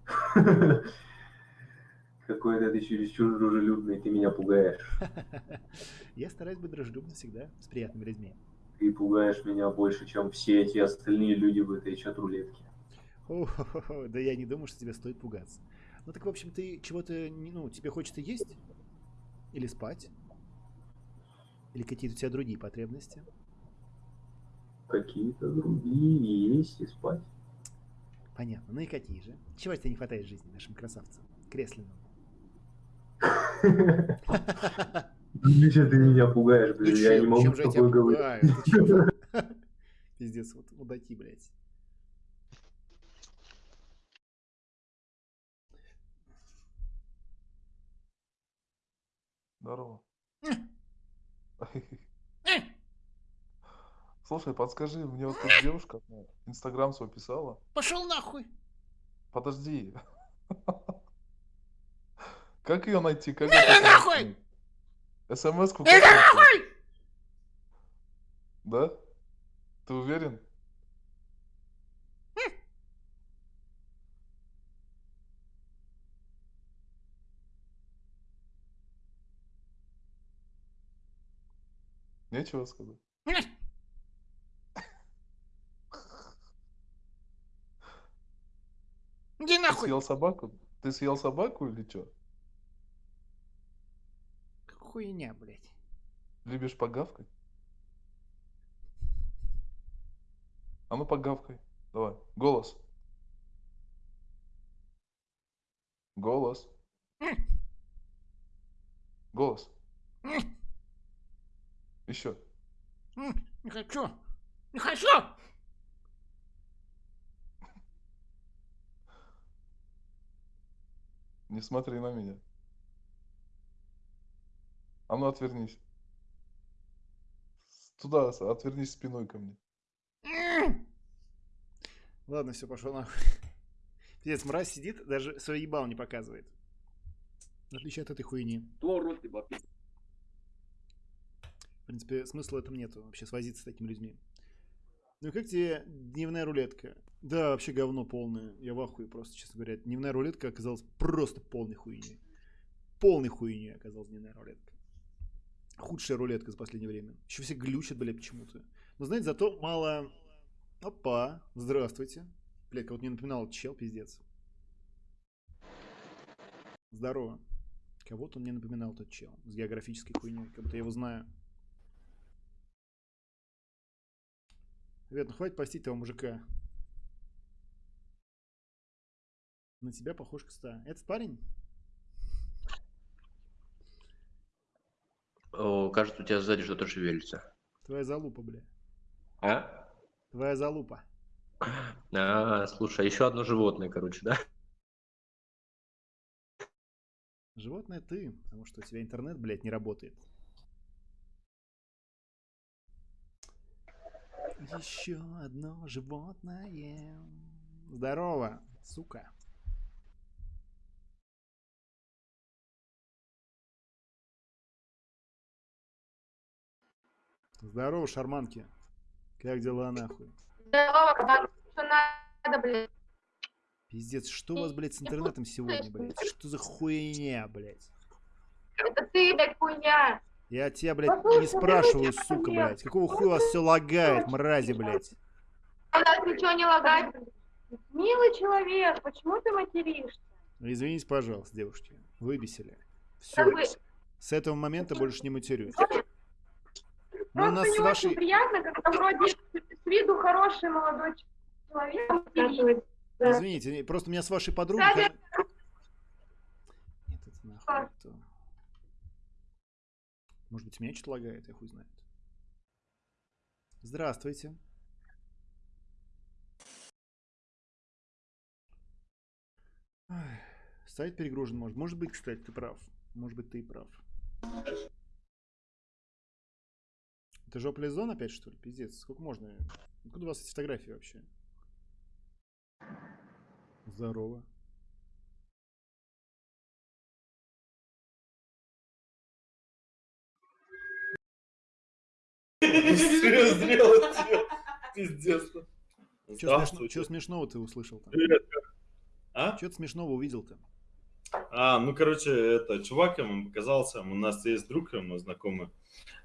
Какой-то ты чересчур дружелюбный, ты меня пугаешь. Я стараюсь быть дружелюбным всегда, с приятными людьми. Ты пугаешь меня больше, чем все эти остальные люди в этой чат-рулетке. Да я не думаю, что тебе стоит пугаться. Ну так, в общем, ты чего-то, ну, тебе хочется есть? Или спать? Или какие-то у тебя другие потребности? Какие-то другие есть и спать. Понятно. Ну и какие же? Чего тебе не хватает в жизни нашим красавцам? Кресленным. Миша, ты меня пугаешь, блин, я не могу с тобой говорить. Пиздец, вот мудаки, блядь. Здорово. Слушай, подскажи, мне вот тут девушка ну, инстаграм свой писала. Пошел нахуй! Подожди. Как ее найти? Как Иди это нахуй! СМС-ку Иди найти? нахуй! Да? Ты уверен? Нечего сказать. Иди Ты нахуй. съел собаку? Ты съел собаку или что? Хуйня, блядь. Любишь погавкать? А ну погавкай. Давай. Голос. Голос. Голос. Еще. Не хочу. Не хочу. Не смотри на меня. А ну отвернись. Туда, отвернись спиной ко мне. Ладно, все, пошел нахуй. Пиздец, мразь сидит, даже свой ебал не показывает. В отличие от этой хуйни. В принципе, смысла в этом нету, вообще свозиться с такими людьми. Ну как тебе дневная рулетка? Да, вообще говно полное. Я в ахуе просто, честно говоря. Дневная рулетка оказалась просто полной хуйней. Полной хуйней оказалась дневная рулетка. Худшая рулетка за последнее время. Еще все глючат, блядь, почему-то. Но, знаете, зато мало... Опа, здравствуйте. Блядь, кого-то не напоминал чел, пиздец. Здорово. Кого-то он мне напоминал тот чел с географической хуйней, как будто я его знаю. Ребят, ну хватит постить того мужика. На тебя похож кста. Этот парень? О, кажется, у тебя сзади что-то шевелится. Твоя залупа, бля. А? Твоя залупа. А, слушай, еще одно животное, короче, да? Животное ты, потому что у тебя интернет, блядь, не работает. Еще одно животное. Здорово, сука. Здорово, шарманки. Как дела, нахуй? Здорово, как что надо, блядь. Пиздец, что у вас, блядь, с интернетом сегодня, блядь? Что за хуйня, блядь? Это ты, блядь, хуйня. Я тебя, блядь, не спрашиваю, сука, блядь. Какого хуя у вас все лагает, мрази, блядь? У нас ничего не лагает. Милый человек, почему ты материшься? Извините, пожалуйста, девушки. Выбесили. Все. С этого момента больше не матерюсь. Ну, Просто нас не вашей... очень приятно, когда вроде с виду хороший молодой человек. матерится. Извините, просто у меня с вашей подругой... Кстати, хо- Нет, это нахуй. это- Может быть, меня что-то лагает, я хуй знает. Здравствуйте. Ай, Сайт перегружен, может. Может быть, кстати, ты прав. Может быть, ты и прав. Это жопля зон опять, что ли? Пиздец, сколько можно? Откуда у вас эти фотографии вообще? Здорово. Пиздец. Что смешного ты услышал. А? Что-то смешного увидел-то? А, ну, короче, это чувак ему показался, у нас есть друг ему знакомый,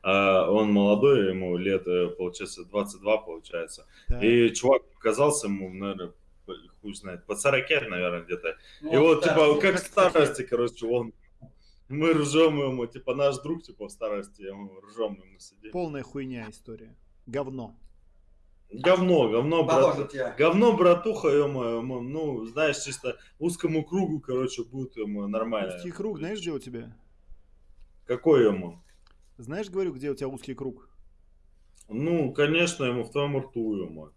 а, он молодой, ему лет, э, получается, 22, получается. Так. И чувак показался ему, наверное, хуй знает, под 40, наверное, где-то. И Вот вот, так. типа, Ну, как в как старости, короче, он... Мы ржем ему, типа, наш друг, типа, в старости, ему ржем ему сидим. Полная хуйня история. Говно. Говно, говно, брат... говно, братуха, ё ну, знаешь, чисто узкому кругу, короче, будет ему нормально. Узкий круг, знаешь, где у тебя? Какой ему? Знаешь, говорю, где у тебя узкий круг? Ну, конечно, ему в твоем рту ему.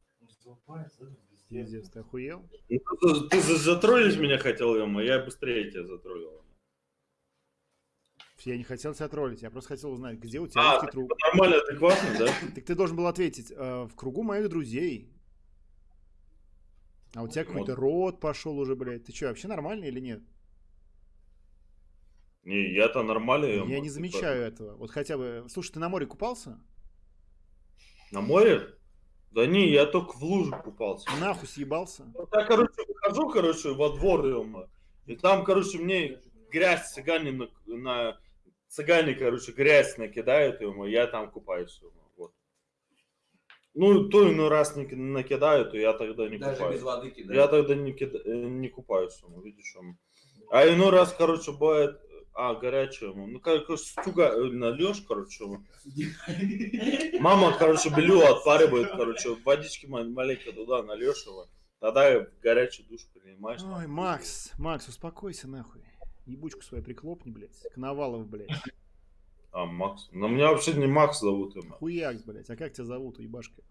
Пиздец, ты охуел? Ну, ты, ты за- затроллить меня хотел, ему, я быстрее тебя затроллил. Я не хотел тебя троллить, я просто хотел узнать, где у тебя А, русский труп. нормально, адекватно, да? Так ты должен был ответить, э, в кругу моих друзей. А у тебя Вот. какой-то рот пошел уже, блядь. Ты что, вообще нормальный или нет? Не, я-то нормальный. Я не замечаю этого. Вот хотя бы... Слушай, ты на море купался? На море? Да не, я только в луже купался. Нахуй съебался? Вот я, короче, выхожу, короче, во двор, и там, короче, мне грязь цыгане на, на- цыгане, короче, грязь накидают, ё я там купаюсь, ё вот. Ну, то иной раз не ки- накидают, то я тогда не Даже купаюсь. без воды кидают? Я тогда не, кида- э, не купаюсь, ё, видишь, ё. А иной раз, короче, бывает, а, горячее, ё, ну, как стуга э, нальешь, короче. Мама, короче, белю отпаривает, короче, водички ма- маленько туда нальешь его, тогда и горячий душ принимаешь. Ой, Макс, Макс, успокойся нахуй. Ебучку свою приклопни, блядь. Коновалов, блядь. А, Макс. Но меня вообще не Макс зовут. ему. Хуякс, блядь. А как тебя зовут, ебашка?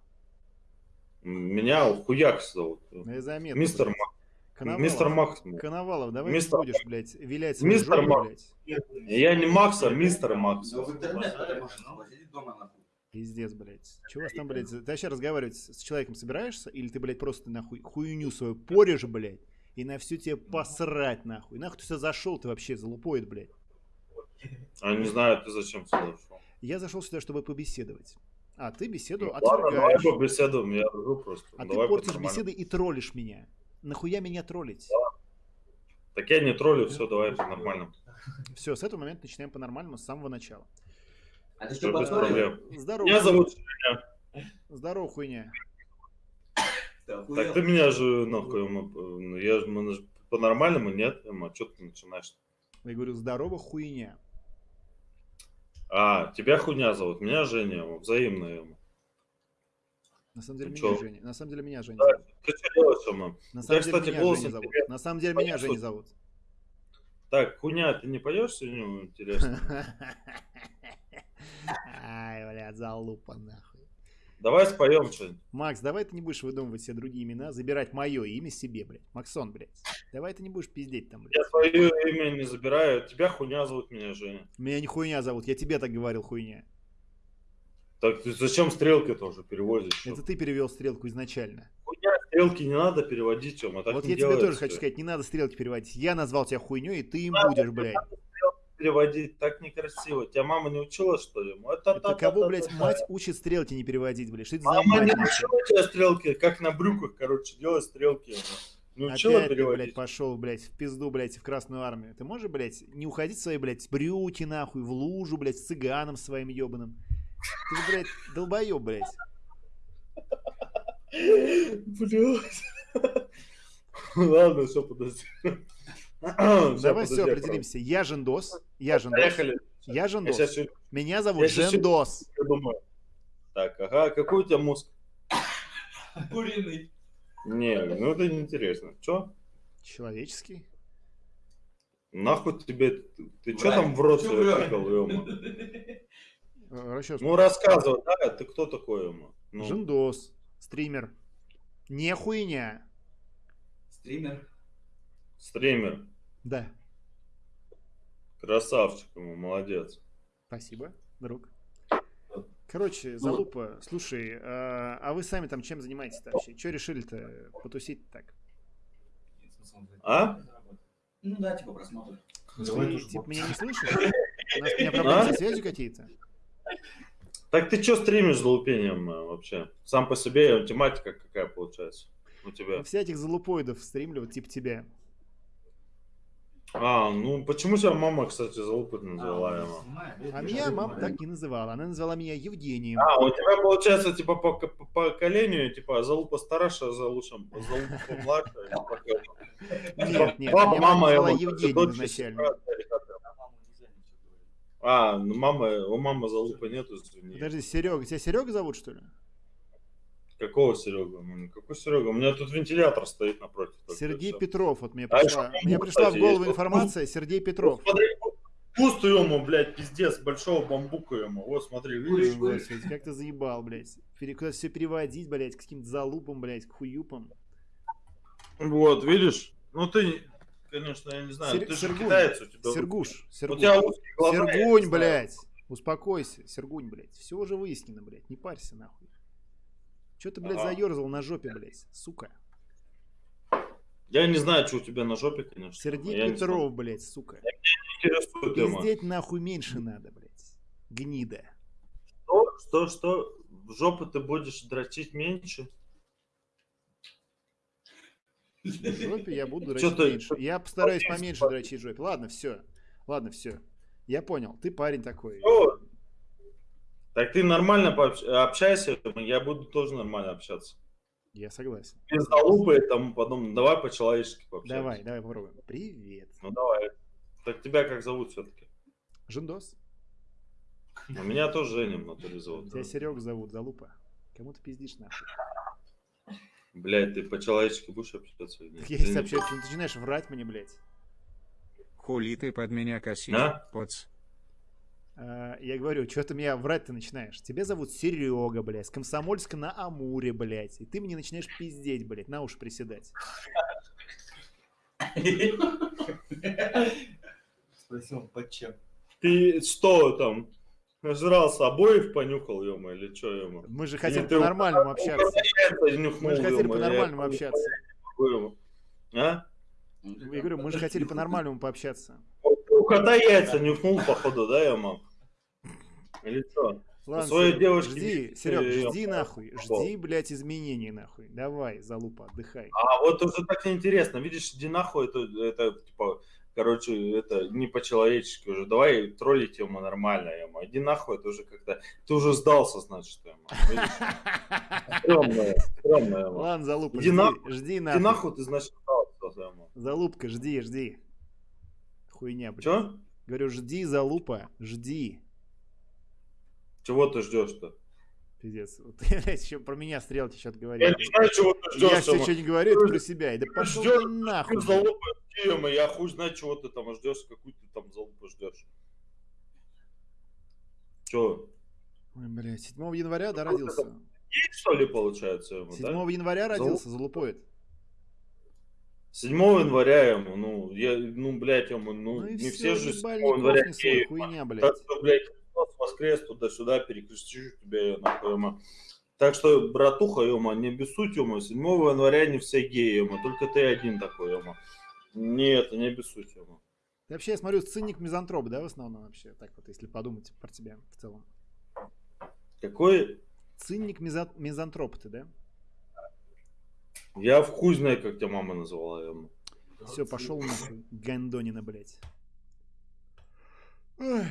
Меня Хуякс зовут. Ну, я заметил, Мистер блядь. Макс. Коновалов, Мистер Макс. Коновалов, давай Мистер не будешь, блядь, вилять Мистер жопу, Макс. блядь. Я не Макс, а мистер Макс. Ну, в интернет дома нахуй. Пиздец, блядь. Чего у вас там, блядь, ты вообще разговаривать с с человеком собираешься? Или ты, блядь, просто нахуй хуйню свою порешь, блядь, и на всю тебе посрать, нахуй? Нахуй ты сюда зашел, ты вообще залупоид, блядь. А не знаю, ты зачем сюда шел. Я зашел сюда, чтобы побеседовать. А ты беседу Ну, ладно, давай отвергаешь. побеседуем, я ржу просто. А ты Давай портишь по-нормальному. беседы и троллишь меня. Нахуя меня троллить? Так я не троллю, все, давай по-нормальному. Все, с этого момента начинаем по-нормальному с самого начала. А ты что, без потроллил? проблем. Здорово. Меня зовут Женя. Здорово, хуйня. Так ты меня же, нахуй, ему, я же мы же по-нормальному, нет? Ему, что ты начинаешь? Я говорю, здорово, хуйня. А, тебя хуйня зовут, меня Женя, взаимно ему. На самом деле Ты меня чё? Женя. На самом деле меня Женя Да, зовут. Ты что делаешь, ему? На тебя, самом деле кстати, меня Женя зовут. интересный. На самом деле меня Женя зовут. Так, хуйня, ты не поешь сегодня? Интересно. Ай, блядь, залупа нахуй. Давай споем что-нибудь. Макс, давай ты не будешь выдумывать себе другие имена, забирать мое имя себе, блядь. Максон, блядь. Давай ты не будешь пиздеть там, блядь. Я свое имя не забираю. Тебя хуйня зовут, меня Женя. Меня не хуйня зовут, я тебе так говорил, хуйня. Так ты зачем стрелки тоже переводишь? Это ты перевел стрелку изначально. Хуйня, стрелки не надо переводить, Тёма, так вот я тебе тоже хочу сказать, не надо стрелки переводить. Я назвал тебя хуйней, и ты им будешь, блядь. Переводить так некрасиво. Тебя мама не учила, что ли? Это, Это кого, блядь, мать учит стрелки не переводить, блядь? Что это за Мама мать? не учила тебя стрелки, как на брюках, короче, делать стрелки. Не учила Опять ты, переводить. блядь, пошел, блядь, в пизду, блядь, в Красную Армию. Ты можешь, блядь, не уходить в свои, блядь, брюки, нахуй, в лужу, блядь, с цыганом своим ебаным? Ты же, блядь, долбоеб, блядь. Блядь. Ладно, все, подожди. Давай все определимся. Я Жендос. Я Жендос. Поехали. Я Я Жендос. щас всё- Меня зовут я Жендос. придумаю. Так, ага, какой у тебя мозг? Куриный. Не, ну это неинтересно. Че? Человеческий. Нахуй тебе... Ты, что Врать. там в рот Чё тыкал, Расчёс. Ну рассказывай, да, ты кто такой, ему? Ну, Жендос. Стример. Не хуйня. Стример. стример. Да. Красавчик ему, молодец. Спасибо, друг. Короче, залупа, слушай, а, а вы сами там чем занимаетесь-то вообще? Че решили-то потусить так? А? Ну да, типа просмотр. Ты, типа, меня не слышишь? У нас у меня проблемы А? со связью какие-то? Так ты что стримишь за лупением э, вообще? Сам по себе тематика какая получается у тебя? Вся этих залупоидов стримлю, вот типа тебя. А, ну почему тебя мама, кстати, за лупой назвала его? А меня мама так не называла. Она назвала меня Евгением. А, у тебя получается, типа, по, по поколению, типа, залупа старше, залупа, залупа младше. Нет, нет, Папа, мама его, Евгением изначально. А, ну мама, у мамы залупы нету, извини. Подожди, Серега, тебя Серега зовут, что ли? Какого Серега? Ну, Какой Серега? У меня тут вентилятор стоит напротив. Сергей всё. Петров, вот мне А пришла, еще мне пришла в голову есть. информация, Сергей Петров. Смотри, куст ему, блядь, пиздец, большого бамбука ему. Вот, смотри, видишь? Ой, Господи, как ты заебал, блядь. Куда все переводить, блядь, к каким-то залупам, блядь, к хуюпам. Вот, видишь? Ну ты конечно, я не знаю. Сер- Ты же Сергунь, китаец, у тебя... Сергуш, У Сергунь. тебя узкие глаза, Сергунь, блядь. Успокойся, Сергунь, блядь. Все уже выяснено, блядь. Не парься, нахуй. Че ты, блядь, Ага. заерзал на жопе, блядь, сука? Я не знаю, что у тебя на жопе, конечно. Сергей я Петров, блядь, сука. Пиздеть нахуй меньше надо, блядь. Гнида. Что, что, что? В жопу ты будешь дрочить меньше? В жопе я буду дрочить меньше. Я постараюсь поменьше дрочить в жопе. Ладно, все. Ладно, все. Я понял. Ты парень такой. Что? Так ты нормально пообщ- общайся, я буду тоже нормально общаться. Я согласен. Без залупы и тому подобное. Давай по-человечески пообщаемся. Давай, давай попробуем. Привет. Ну давай. Так тебя как зовут все-таки? Жендос. У меня тоже Женя в натуре зовут. Тебя Серег зовут, залупа. Кому ты пиздишь нахуй? Блять, ты по-человечески будешь общаться? нет? Так я если общаюсь, ты начинаешь врать мне, блядь. Хули ты под меня косишь, А? поц. А, я говорю, что ты меня врать ты начинаешь? Тебя зовут Серега, блядь, с Комсомольска на Амуре, блядь. И ты мне начинаешь пиздеть, блядь, на уши приседать. Спросил, под чем? Ты что там? Нажрался обоев понюхал, ема, или что, ема? Мы же ты по-нормальному общаться. Мы же хотели по-нормальному я- общаться. А? Я говорю, мы же хотели по-нормальному пообщаться. У кота яйца нюхнул, походу, да, ема? Или что? Ладно, своей Серёг, девушке жди, Серег, жди нахуй, жди, блядь, изменений нахуй. Давай, залупа, отдыхай. А вот уже так неинтересно. Видишь, иди нахуй, это, это типа, короче, это не по-человечески уже. Давай троллить ему нормально, ему. Иди нахуй, это уже как-то... Ты уже сдался, значит, ему. Стрёмно, стрёмно, ему. Ладно, залупа, Иди жди, нахуй, жди иди нахуй. нахуй, ты, значит, сдался, ему. Залупка, жди, жди. Хуйня, блядь. Чё? Говорю, жди, залупа, жди. Чего ты ждешь-то? Пиздец. Вот еще про меня стрелки что-то говорил. Я не знаю, чего ты ждешь. Я все что не говорю, это про себя. И да пошел ты нахуй. ты залупу ему, я хуй знаю, чего ты там ждешь, какую ты там залупу ждешь. Чё? Ой, блядь, 7 января, да, родился? Есть, что ли, получается, ему, 7 да? января родился, залупоид. 7 января ему, ну, я, ну, блядь, ему, ну, Ну не всё, все же 7 ебальник января свой, хуйня, блядь. Так что, блядь, воскрес туда-сюда, перекрестишь тебя, нахуй, ему. Так что, братуха, ема, не обессудь, ема, 7 января не все геи, ема, только ты один такой, ема. Нет, не обессудь, ема. Ты вообще, я смотрю, циник мизантроп, да, в основном вообще? Так вот, если подумать про тебя в целом. Какой? Циник миза- мизантроп ты, да? Я в хуй знаю, как тебя мама называла, ема. Все, пошел нахуй, Гандонина, блядь. Ой,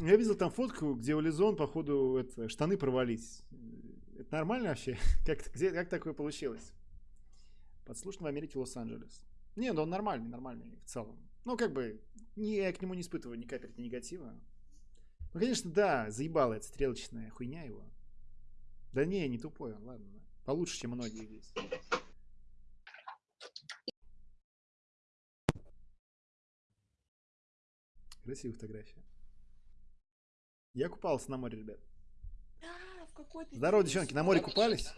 Я видел там фотку, где у Лизон, походу, это, штаны провались. Это нормально вообще? Как, где, как такое получилось? Подслушан в Америке Лос-Анджелес. Не, ну он нормальный, нормальный в целом. Ну, как бы, не, я к нему не испытываю ни капельки негатива. Ну, конечно, да, заебала эта стрелочная хуйня его. Да не, не тупой он, ладно. Получше, чем многие здесь. Красивая фотография. Я купался на море, ребят. А, в какой ты Здорово, девчонки, на море купались?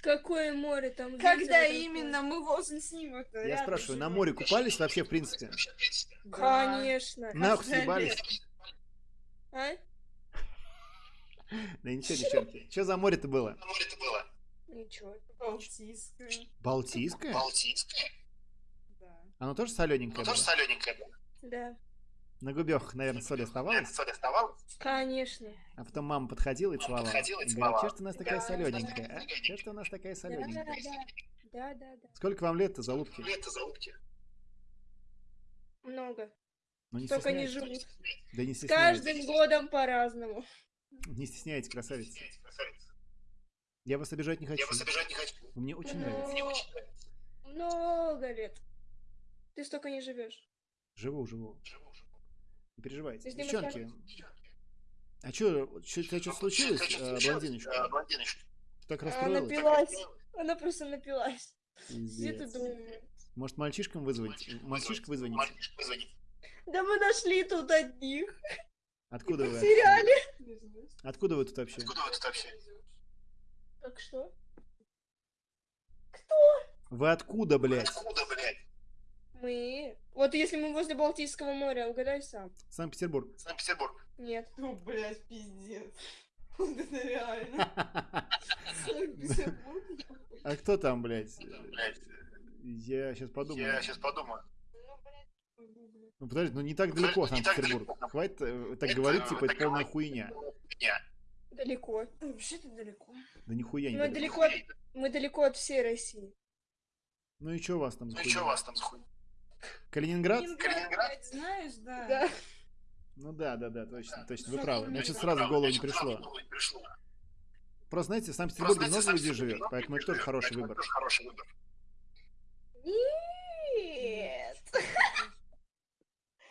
Какое море там? Когда такое? именно мы возле снимок Я спрашиваю, на море купались вообще, в принципе? Конечно. Нахуй съебались? А? Да ничего, девчонки. Что за море-то было? Ничего. Балтийское. Балтийское? Балтийское? Оно тоже солененькое было? солененькое было. Да. На губах, наверное, соль оставалась? Соль оставалась? Конечно. А потом мама подходила и целовала. подходила и И говорит, целовала. что ж ты у нас такая Да, солененькая, а? Что ж ты у нас такая Да, солененькая? да, да, да, да. Сколько вам лет-то, залупки? Лето залупки. Много. Ну не Только не живут. Да не стесняйтесь. каждым годом по-разному. Не стесняйтесь, красавица. Я вас обижать не хочу. Я вас обижать не хочу. Мне очень нравится. Мне очень нравится. Много лет. Ты столько не живешь. Живу, живу. Не переживайте. Ним Девчонки, а что, что что случилось, э, блондиночка? Блондиночка. Ты так Она расстроилась? напилась. Она просто напилась. Где ты думаешь? Может, мальчишкам вызвать? Мальчишек вызвонить. Да мы нашли тут одних. Откуда вы? В сериале. Откуда вы тут вообще? Откуда вы тут вообще? Так что? Вы откуда, блядь? Откуда, блядь? Мы? Вот если мы возле Балтийского моря, угадай сам. Санкт-Петербург. Санкт-Петербург. Нет. Ну, блядь, пиздец. Вот это реально. Санкт-Петербург. А кто там, блядь? Я сейчас подумаю. Я сейчас подумаю. Ну подожди, ну не так далеко Санкт-Петербург. Хватит э, так говорить, типа, это полная хуйня. Далеко. Вообще-то далеко. Да нихуя не Мы далеко. мы далеко от всей России. Ну и что у вас там за Ну и что у хуйня? вас там за хуйня? Калининград? Калининград, знаешь, да. Да. Ну да, да, да, точно, точно, вы правы. Значит, сразу в голову не пришло. Просто, знаете, в Санкт-Петербурге много людей живет, поэтому это тоже хороший выбор. Нет.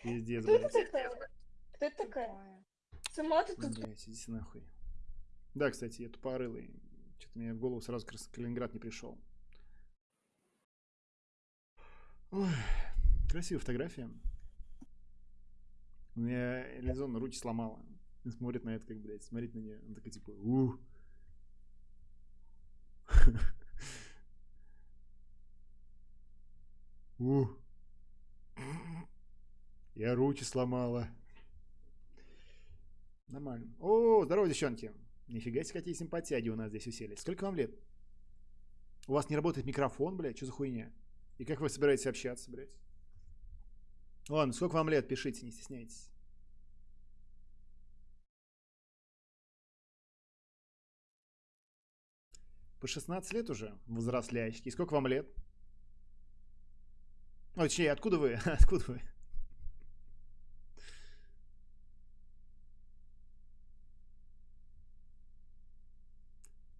Пиздец, Кто это блядь. такая? Кто это такая? Сама ты тут. Блять, идите нахуй. Да, кстати, я тупорылый. Что-то мне в голову сразу как раз Калининград не пришел. Ой, красивая фотография. У меня Элизон руки сломала. И смотрит на это, как, блядь, смотреть на нее. Он такой, типа, ух. Ух. Я руки сломала. Нормально. О, здорово, девчонки. Нифига себе, какие симпатяги у нас здесь уселись. Сколько вам лет? У вас не работает микрофон, блядь? Что за хуйня? И как вы собираетесь общаться, блядь? Ладно, сколько вам лет? Пишите, не стесняйтесь. По 16 лет уже, взрослячки. И сколько вам лет? Ой, точнее, откуда вы? Откуда вы?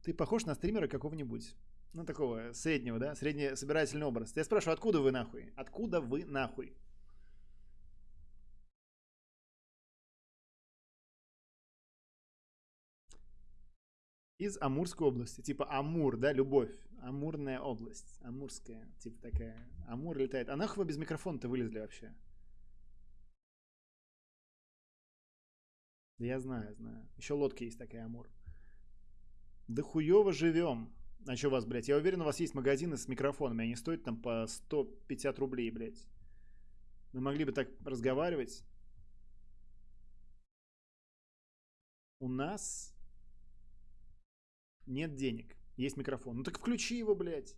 Ты похож на стримера какого-нибудь. Ну, такого среднего, да? Средний собирательный образ. Я спрашиваю, откуда вы нахуй? Откуда вы нахуй? Из Амурской области. Типа Амур, да, любовь. Амурная область. Амурская. Типа такая. Амур летает. А нахуй вы без микрофона-то вылезли вообще? Да я знаю, знаю. Еще лодка есть такая, Амур. Да хуево живем. А что у вас, блядь? Я уверен, у вас есть магазины с микрофонами. Они стоят там по 150 рублей, блядь. Мы могли бы так разговаривать. У нас нет денег. Есть микрофон. Ну так включи его, блядь.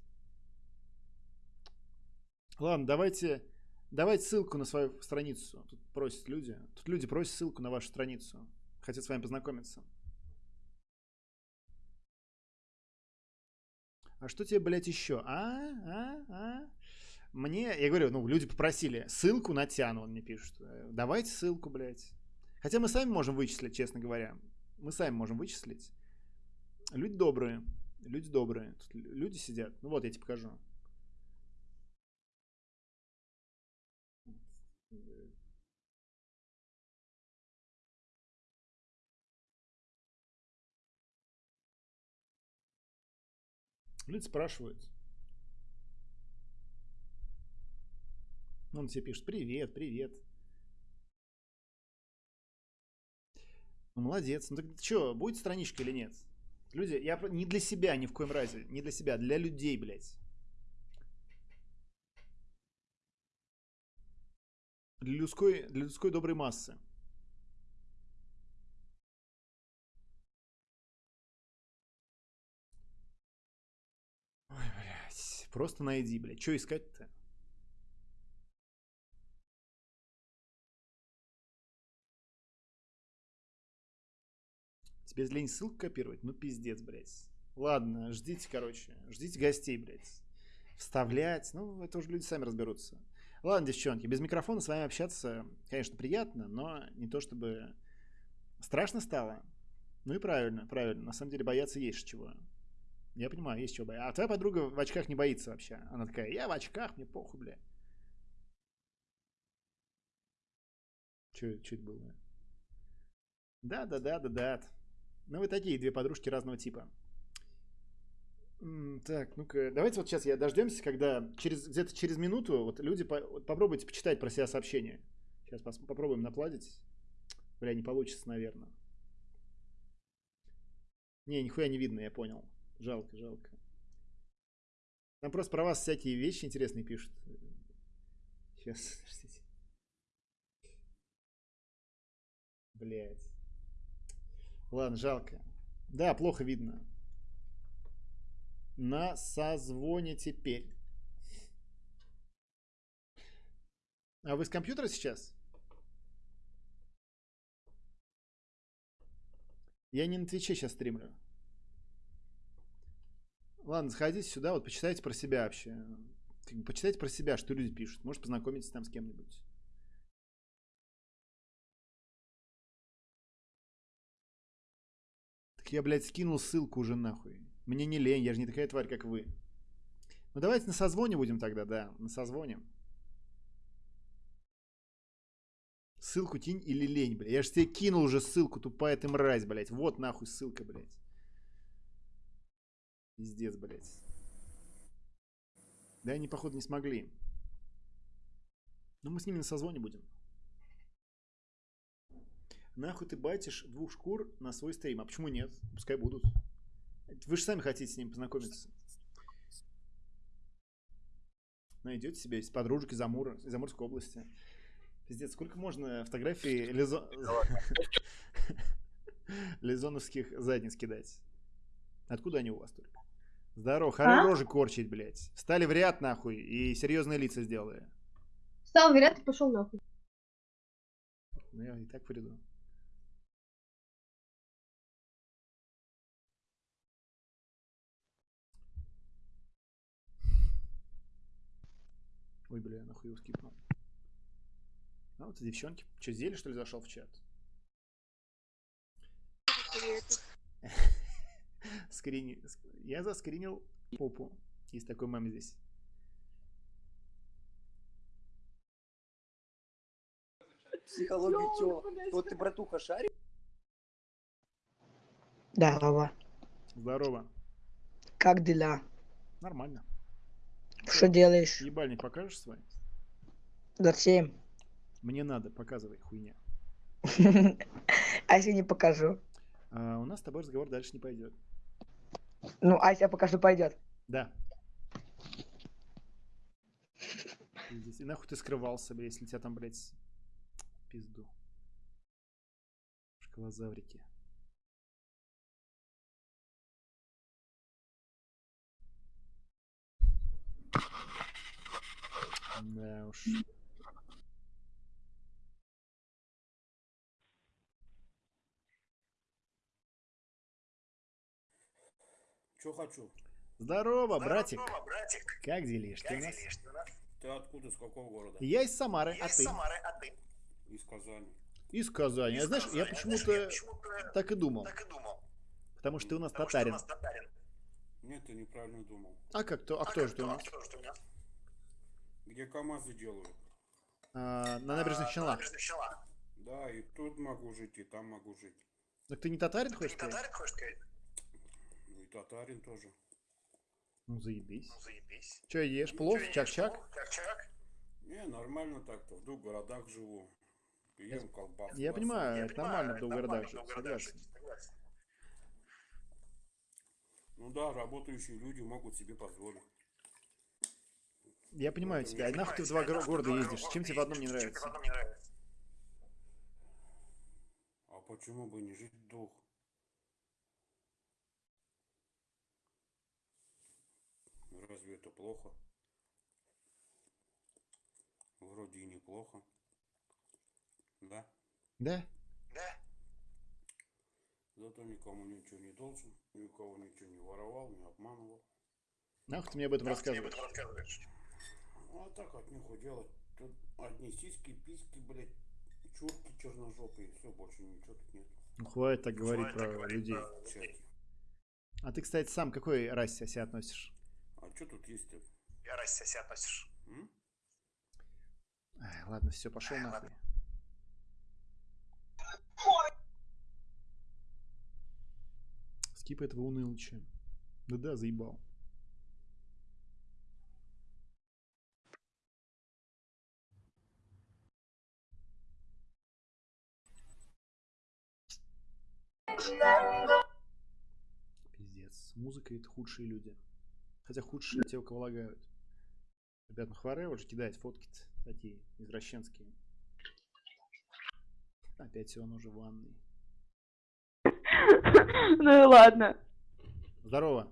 Ладно, давайте, давайте ссылку на свою страницу. Тут просят люди. Тут люди просят ссылку на вашу страницу. Хотят с вами познакомиться. А что тебе, блядь, еще? А? А? А? Мне, я говорю, ну, люди попросили ссылку на Тяну, он мне пишет. Э, Давайте ссылку, блядь. Хотя мы сами можем вычислить, честно говоря. Мы сами можем вычислить. Люди добрые. Люди добрые. Тут лю- люди сидят. Ну вот, я тебе покажу. Люди спрашивают. Он тебе пишет, привет, привет. Ну, молодец. Ну, так что, будет страничка или нет? Люди, я не для себя ни в коем разе, не для себя, для людей, блядь. Для людской, для людской доброй массы. Ой, блядь. Просто найди, блядь. Что искать-то? Тебе лень ссылку копировать? Ну, пиздец, блядь. Ладно, ждите, короче. Ждите гостей, блядь. Вставлять. Ну, это уже люди сами разберутся. Ладно, девчонки, без микрофона с вами общаться, конечно, приятно, но не то чтобы страшно стало. Ну и правильно, правильно. На самом деле бояться есть чего. Я понимаю, есть чего бояться. А твоя подруга в очках не боится вообще. Она такая, я в очках, мне похуй, бля. Это было? Да, да, да, да, да. Ну, вы такие две подружки разного типа. Так, ну-ка, давайте вот сейчас я дождемся, когда через где-то через минуту вот люди по- вот попробуйте почитать про себя сообщения. Сейчас пос- попробуем напладить. Бля, не получится, наверное. Не, нихуя не видно, я понял. Жалко, жалко. Там просто про вас всякие вещи интересные пишут. Сейчас, подождите. Блять. Ладно, жалко. Да, плохо видно. На созвоне теперь. А вы с компьютера сейчас? Я не на Твиче сейчас стримлю. Ладно, сходите сюда, вот почитайте про себя вообще. Почитайте про себя, что люди пишут. Может, познакомитесь там с кем-нибудь. Так я, блядь, скинул ссылку уже нахуй. Мне не лень, я же не такая тварь, как вы. Ну давайте на созвоне будем тогда, да, на созвоне. Ссылку кинь или лень, блядь. Я же тебе кинул уже ссылку, тупая ты мразь, блядь. Вот нахуй ссылка, блядь. Пиздец, блядь. Да они, походу, не смогли. Но мы с ними на созвоне будем. Нахуй ты батишь двух шкур на свой стрим. А почему нет? Пускай будут. Вы же сами хотите с ним познакомиться. Найдете себе из подружек из Амура, из Амурской области. Пиздец, сколько можно фотографий лизо... лизоновских задниц кидать? Откуда они у вас только? Здорово, хорош А? рожи корчить, блядь. Встали в ряд, нахуй, и серьезные лица сделали. Встал в ряд и пошел нахуй. Ну, я и так приду. Ой, бля, нахуй его скипнул. А вот девчонки. Че, зелье, что ли, зашел в чат? Скрини... ск- Я заскринил попу. Есть такой мем здесь. Психология чё? Вот ты, братуха, шарик? Здорово. Здорово. Как дела? Нормально. Что делаешь? Ебальник покажешь свой? Зачем? Мне надо, показывай, хуйня. А если не покажу? А, у нас с тобой разговор дальше не пойдет. Ну, а если я покажу, пойдет. Да. И нахуй ты скрывался, бля, если тебя там, блядь, пизду. Шкалозаврики. Да уж. Че хочу? Здорово, братик. Как делишки у нас? Ты откуда, с какого города? Я из Самары, а ты? Из Казани. Из Казани. А знаешь, я почему-то так и думал. Потому что ты у нас татарин. Нет, ты неправильно думал. А как то? А кто же ты у нас? Где КамАЗы делают? А, на набережных Челнах. Да, и тут могу жить, и там могу жить. Так ты не татарин хочешь сказать? Ну и татарин тоже. Ну заебись. Че ешь? Плов? Чак-чак? Не, нормально так-то. В двух городах живу. Ем колбасу. Я понимаю, это нормально в двух городах жить, согласен. Ну да, работающие люди могут себе позволить. Я понимаю тебя. А нахуй ты в два горо- города ездишь? Чем тебе в одном не нравится? А почему бы не жить в двух? Разве это плохо? Вроде и неплохо. Да? Да? Зато никому ничего не должен, никого ничего не воровал, не обманывал. Нахуй ты мне об этом рассказываешь? Ну, а так от них делать. Тут одни сиськи, письки, блядь, чурки черножопые, все, больше ничего тут нет. Ну хватит так говорить про людей. Чаки. А ты, кстати, сам к какой расе себя относишь? А что тут есть-то? Я раз себя относишь. М? Ай, ладно, все, пошел нахуй. Скип этого унылыча. Да-да, заебал. Пиздец. С музыкой это худшие люди. Хотя худшие те, у кого лагают. Ребят, ну хваре уже кидает фотки. Такие извращенские. Опять он уже в ванной. Ну и ладно. Здорово.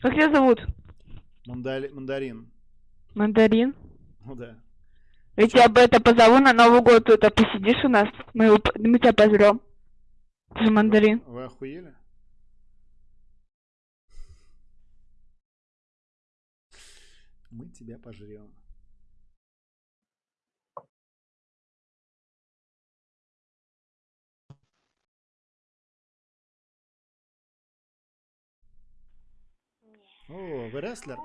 Как тебя зовут? Мандали- Мандарин. Мандарин? Ну да. Я тебя бы это позову на Новый год, тут а посидишь у нас, мы, его мы тебя позовем. Ты же мандарин. Вы охуели? Мы тебя пожрем. О, вы рестлер?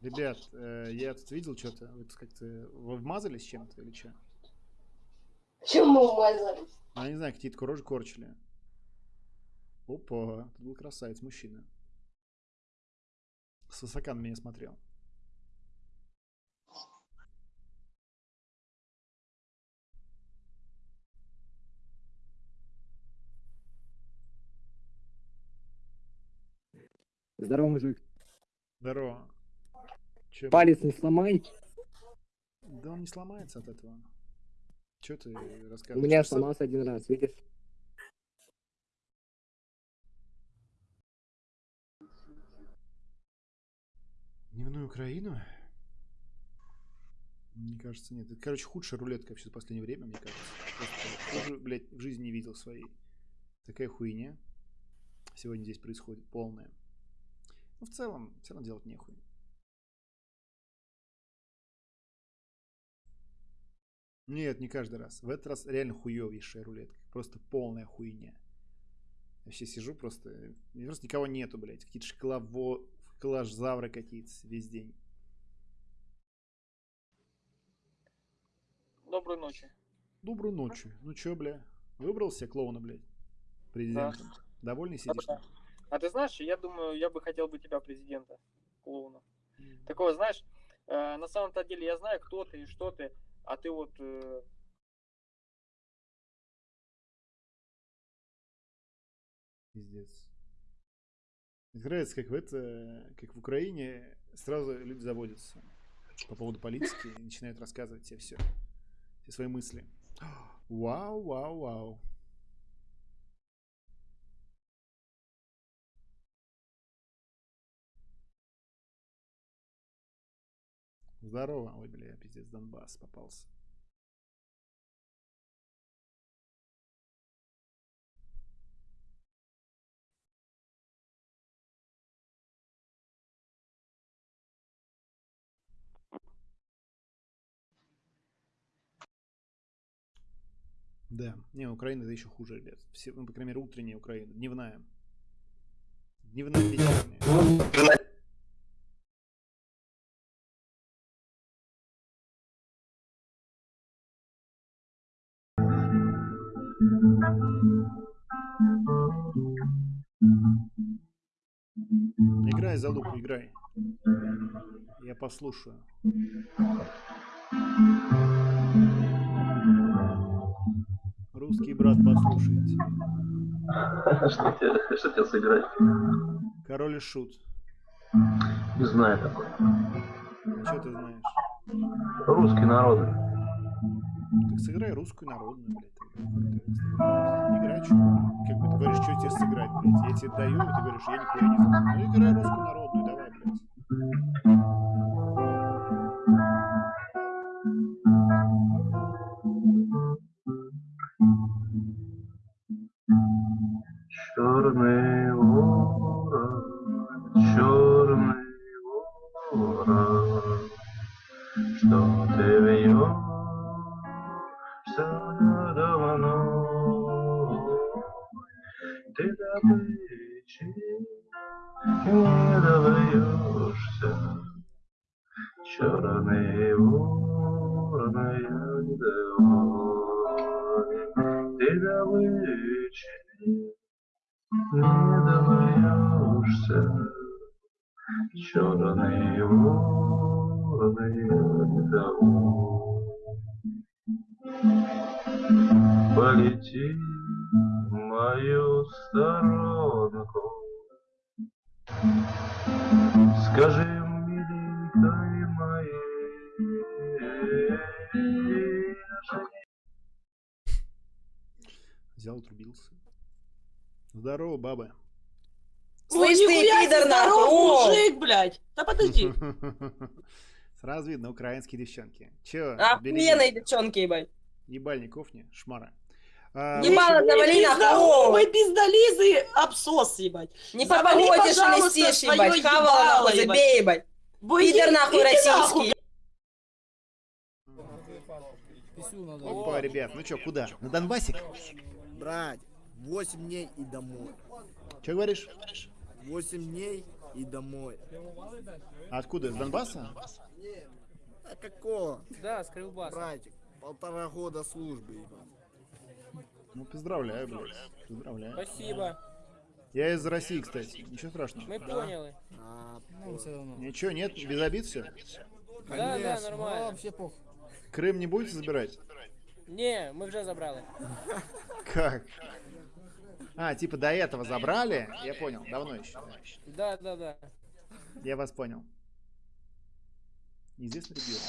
Ребят, э, я тут видел что-то. Вы тут как-то вы вмазались чем-то или что? Чем мы умазались? Ну, я не знаю, какие-то рожи корчили. Опа, тут был красавец, мужчина. С высока на меня смотрел. Здорово, мужик. Здорово. Чё, Палец не сломай. Да он не сломается от этого. Че ты У рассказываешь? меня Ты сам- сломался один раз, видишь? Дневную Украину? Мне кажется, нет. Это, короче, худшая рулетка вообще за последнее время, мне кажется. Просто блядь, в жизни не видел своей. Такая хуйня сегодня здесь происходит, полная. Ну, в целом, все равно делать нехуй. Нет, не каждый раз. В этот раз реально хуевейшая рулетка. Просто полная хуйня. Я вообще сижу просто... Просто никого нету, блядь. Какие-то шоколаво... шоколадзавры какие-то весь день. Доброй ночи. Доброй ночи. Ну чё, бля? Выбрал себе клоуна, блядь? Президентом. Довольный сидишь? Да. А ты знаешь, я думаю, я бы хотел бы тебя президента, клоуна. Такого, знаешь, э, на самом-то деле я знаю, кто ты и что ты, а ты вот... э, Пиздец. Мне нравится, как в это, как в Украине сразу люди заводятся по поводу политики и начинают рассказывать тебе все, все свои мысли. Вау, вау, вау. Здорово. Ой, бля, пиздец, Донбасс попался. Да, не, Украина это еще хуже, ребят. Все, ну, по крайней мере, утренняя Украина, дневная. Дневная, вечерняя. Играй, залупу, играй. Я послушаю. Русский брат послушайте. Что тебе, что тебе сыграть? Король и шут. Не знаю такой. Что ты знаешь? Русский народ. Так сыграй русскую народную, блядь. Играй, что? Как бы ты говоришь, что тебе сыграть, блядь. Я тебе даю, и ты говоришь, я нихуя не знаю. Ну играй русскую народную, давай, блядь. Черный черный ворон, я не домой. Полети в мою сторонку, Скажи, миленькой моей, Взял, отрубился. Здорово, баба. Слышь ты, пидор, нахуй! мужик, блядь. Да подожди. Сразу видно, украинские девчонки. Чё, Охуенные девчонки, ебать. Ебальник кофни, шмара. А, Ебало завали нахуй! Ой, пиздолизы, обсос, ебать. Не попогодишь и своё ебать. Хавала нахуй, забей, ебать. Пидор нахуй российский. Опа, ребят, ну чё, куда? На Донбассик? Брать, 8 дней и домой. Чё говоришь? 8 дней и домой. Откуда, из Донбасса? А какого? Да, с Крылбаса. Братик, полтора года службы. Ну, поздравляю, блядь. Поздравляю. Спасибо. Я из России, кстати. Ничего страшного. Мы поняли. А, Ничего, нет, без обид все. Да, да, нормально. вообще пох. Крым не будете забирать? Не, ми вже забрали. Как? А, типа до этого забрали? Я понял, давно еще. Да, да, да. Я вас понял. Неизвестный регион.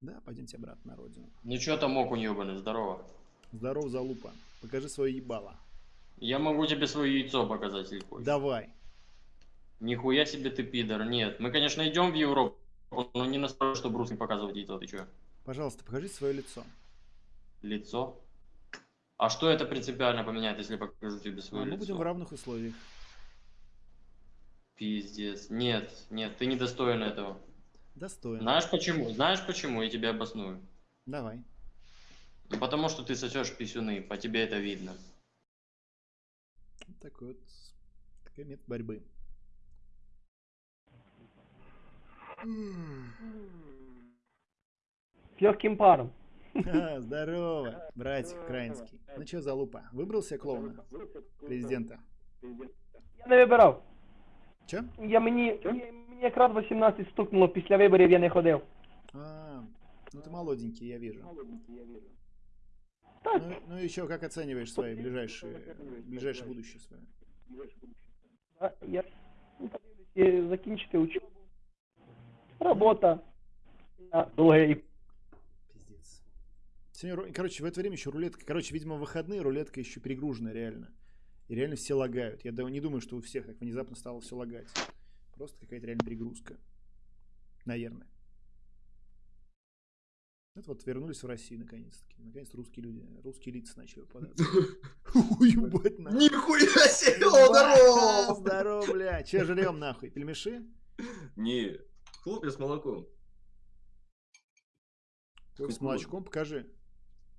Да, пойдемте обратно на родину. Ну чё там окунь ебаный, здорово. Здоров, залупа. Покажи свое ебало. Я могу тебе свое яйцо показать, если хочешь. Давай. Нихуя себе ты пидор, нет. Мы, конечно, идем в Европу, но не настолько, чтобы русским показывать яйцо, ты чё? Пожалуйста, покажи свое лицо. Лицо? А что это принципиально поменяет, если я покажу тебе А свое мы лицо? будем в равных условиях. Пиздец. Нет, нет, ты недостоин этого. Достойно. Знаешь почему? Знаешь почему? Я тебе обосную. Давай. Ну, потому что ты сосешь писюны, по тебе это видно. Вот такой вот такой метод борьбы. С легким паром. А, Здорово, братик украинский. Ну что, залупа, выбрал себе клоуна? Президента. Я не вибирав. Чо? Я мені, мені, мені якраз 18 стукнуло після виборів, я не ходив. А, ну ты молоденький, я вижу. Ну, ну еще как оцениваешь свои ближайшие, ближайшее будущее свое? А, Я ну, подивлюсь, е, закінчити учебу. Робота. А, Довге Пиздец. Сегодня, короче, в это время еще рулетка. Короче, видимо, в выходные рулетка еще перегружена реально. И реально все лагают. Я не думаю, что у всех так внезапно стало все лагать. Просто какая-то реально перегрузка. Наверное. Это вот вернулись в Россию наконец-таки. Наконец-то русские люди, русские лица начали попадаться. Уебать нахуй. Нихуя себе, здорово! Здорово, бля. Че жрем нахуй? Пельмеши? Не, хлопья с молоком. С молочком покажи.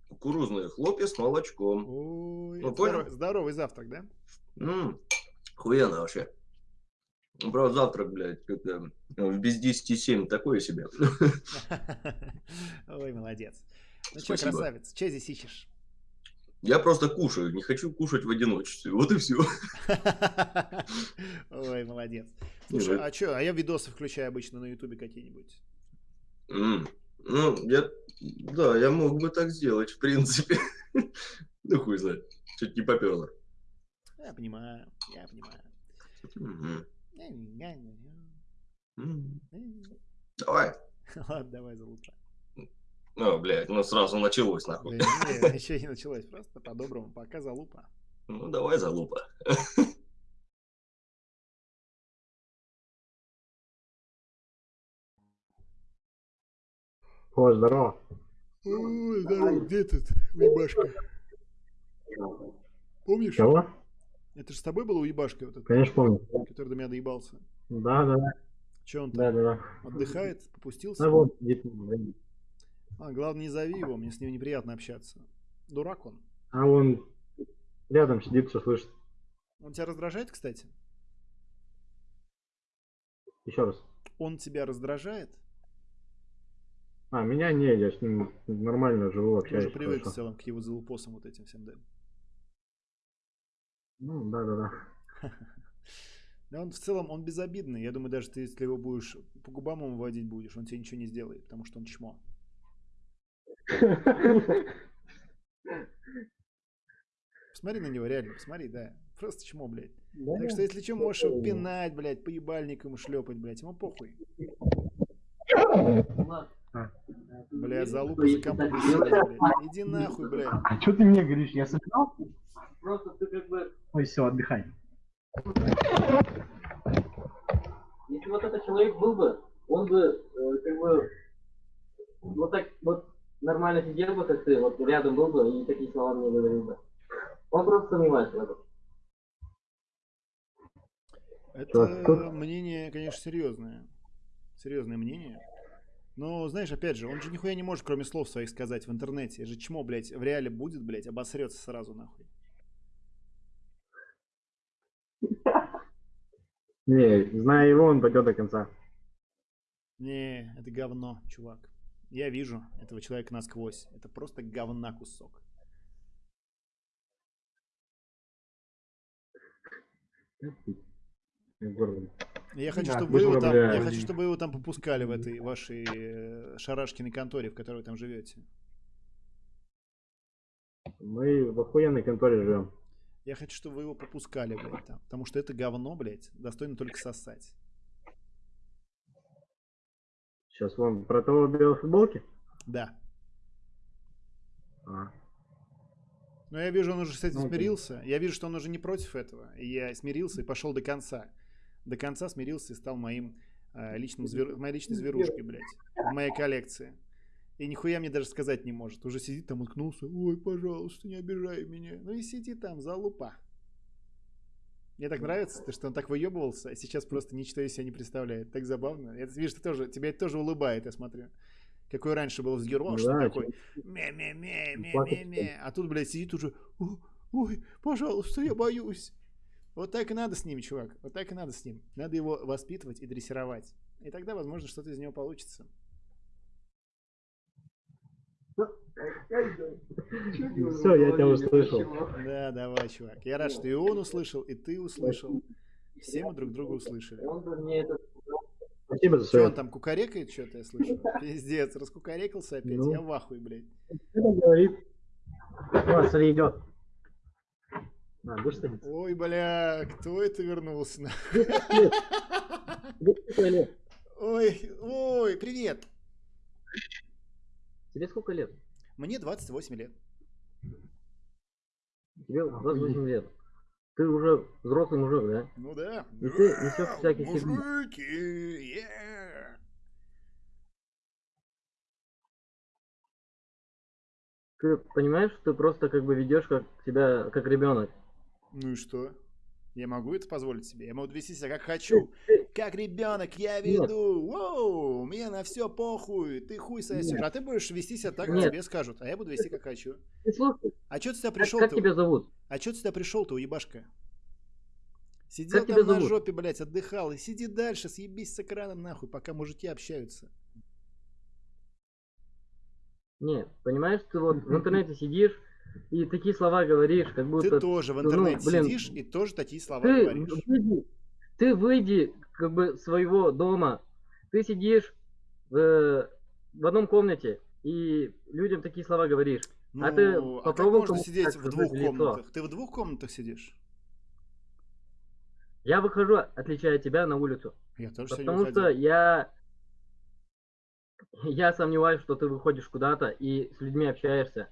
Кукурузные хлопья с молочком. Ой, Ну, понял? здоро- здоровый завтрак, да? М, Охуенно вообще. Ну, Правда, завтрак, блядь, это в без 10 7 такое себе. Ой, молодец. Ну что, красавец, что здесь ищешь? Я просто кушаю, не хочу кушать в одиночестве. Вот и все. Ой, молодец. Слушай, ну- а что, а я видосы включаю обычно на ютубе какие-нибудь. Ну, я... Да, я мог бы так сделать, в принципе. Ну, хуй знает. Чуть не поперло. Я понимаю, я понимаю. Давай. Ладно, давай залупа. Ну, блядь, ну сразу началось, нахуй. Да не, еще не началось, просто по-доброму, пока залупа. Ну, давай залупа. О, здорово. Ой, здорово, где тут уебашка? Помнишь? Кого? Это же с тобой был уебашка вот этот? Конечно, помню. Который до меня доебался. Да, да, да. Че он там? Да, да, да. Отдыхает? Попустился? Да вот, сидит. А, главное, не зови его, мне с ним неприятно общаться. Дурак он. А он рядом сидит, все слышит. Он тебя раздражает, кстати? Еще раз. Он тебя раздражает? А, меня не, я с ним нормально живу, общаюсь. уже привык в хорошо. целом к его залупосам вот этим всем, да? Ну, да, да, да. Да он в целом, он безобидный. Я думаю, даже ты, если его будешь по губам ему водить будешь, он тебе ничего не сделает, потому что он чмо. Посмотри на него, реально, посмотри, да. Просто чмо, блядь. Да, так что, если что, можешь его пинать, блядь, по ебальникам и шлепать, блядь, ему похуй. Блядь, залупа за компом блядь. Иди нахуй, блядь. А что ты мне говоришь? Я собирал? Просто ты как бы... Ой, все, отдыхай. Если вот этот человек был бы, он бы э, как бы вот так вот нормально сидел бы, как ты, вот рядом был бы и такие слова мне говорил бы. Он просто сомневается в этом. Это тут- мнение, конечно, серьезное. Серьезное мнение. Но, знаешь, опять же, он же нихуя не может, кроме слов своих, сказать в интернете. Это же чмо, блядь, в реале будет, блядь, обосрется сразу, нахуй. Не, зная его, он пойдет до конца. Не, это говно, чувак. Я вижу этого человека насквозь. Это просто говна кусок. Я хочу, Да, чтобы вы его там, я хочу, чтобы вы его там попускали в этой вашей э, шарашкиной конторе, в которой вы там живете. Мы в охуенной конторе живем. Я хочу, чтобы вы его попускали, блядь, там. Потому что это говно, блядь, достойно только сосать. Сейчас вон про того в белой футболке? Да. А. Но я вижу, он уже с этим Ну, смирился. Я вижу, что он уже не против этого. И я смирился и пошел до конца. До конца смирился и стал моим э, личным звер... моей личной зверушкой, блядь. В моей коллекции. И нихуя мне даже сказать не может. Уже сидит там, уткнулся. Ой, пожалуйста, не обижай меня. Ну и сиди там, залупа. Мне так нравится, то, что он так выебывался, а сейчас просто ничто из себя не представляет. Так забавно. Я вижу, ты тоже, тебя это тоже улыбает, я смотрю. Какой раньше был взгерваш, Да, такой ме-ме-ме, Плакать ме-ме-ме. А тут, блядь, сидит уже, «О, ой, пожалуйста, я боюсь. Вот так и надо с ним, чувак. Вот так и надо с ним. Надо его воспитывать и дрессировать. И тогда, возможно, что-то из него получится. Все, я тебя услышал. Да, давай, чувак. Я рад, что и он услышал, и ты услышал. Все мы друг друга услышали. Спасибо за Что он там кукарекает что-то, я слышу? Пиздец, раскукарекался опять. Ну. Я в ахуе, блядь. Что говорит? О, смотри, идет. Ой, бля, кто это вернулся? Ой, ой, привет. Тебе сколько лет? Мне 28 лет. Тебе 28 лет. Ты уже взрослый мужик, да? Ну да. И ты несешь всякие. Мужики, yeah. Ты понимаешь, что ты просто как бы ведешь как себя как ребенок. Ну и что? Я могу это позволить себе? Я могу вести себя как хочу. Как ребенок я веду. Воу, мне на все похуй. Ты хуй сосешь. Нет. А ты будешь вести себя так, как Нет. тебе скажут. А я буду вести как хочу. Ты слушай, А что ты сюда как, пришел? как тебя зовут? А что ты сюда пришел-то, уебашка? Сидел Как там на зовут? жопе, блядь, отдыхал. И сиди дальше, съебись с экраном нахуй, пока мужики общаются. Не, понимаешь, ты вот в интернете сидишь и такие слова говоришь, как будто... Ты тоже в ну, интернете блин, сидишь и тоже такие слова ты говоришь. выйди, ты выйди как бы своего дома, ты сидишь в, в одном комнате и людям такие слова говоришь. а ты Ну, а как попробовал можно кому-то сидеть в двух в лицо? комнатах? Ты в двух комнатах сидишь? Я выхожу, отличая тебя, на улицу. Я тоже Потому что выходил. я... Я сомневаюсь, что ты выходишь куда-то и с людьми общаешься.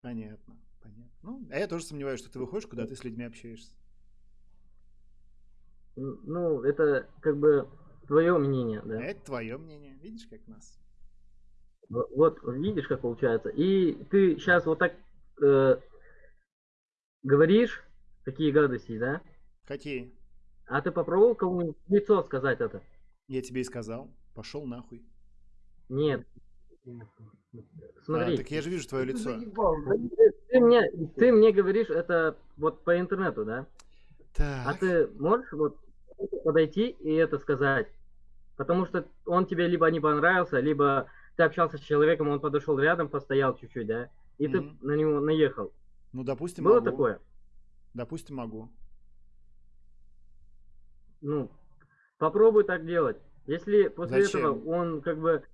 Понятно, понятно. Ну, а я тоже сомневаюсь, что ты выходишь, куда ты с людьми общаешься. Ну, это как бы твое мнение, да. Это твое мнение. Видишь, как нас? Вот, видишь, как получается. И ты сейчас вот так э, говоришь такие гадости, да? Какие? А ты попробовал кому-нибудь лицо сказать это? Я тебе и сказал. Пошел нахуй. Нет. Смотри. А, так я же вижу твое лицо. Ты, мне, ты мне говоришь это вот по интернету, да? А Так. ты можешь вот подойти и это сказать? Потому что он тебе либо не понравился, либо ты общался с человеком, он подошел рядом, постоял чуть-чуть, да? И ты Мгм. на него наехал. Ну, допустим, Было могу. такое? Допустим, могу. Ну, попробуй так делать. Если после Зачем? этого он как бы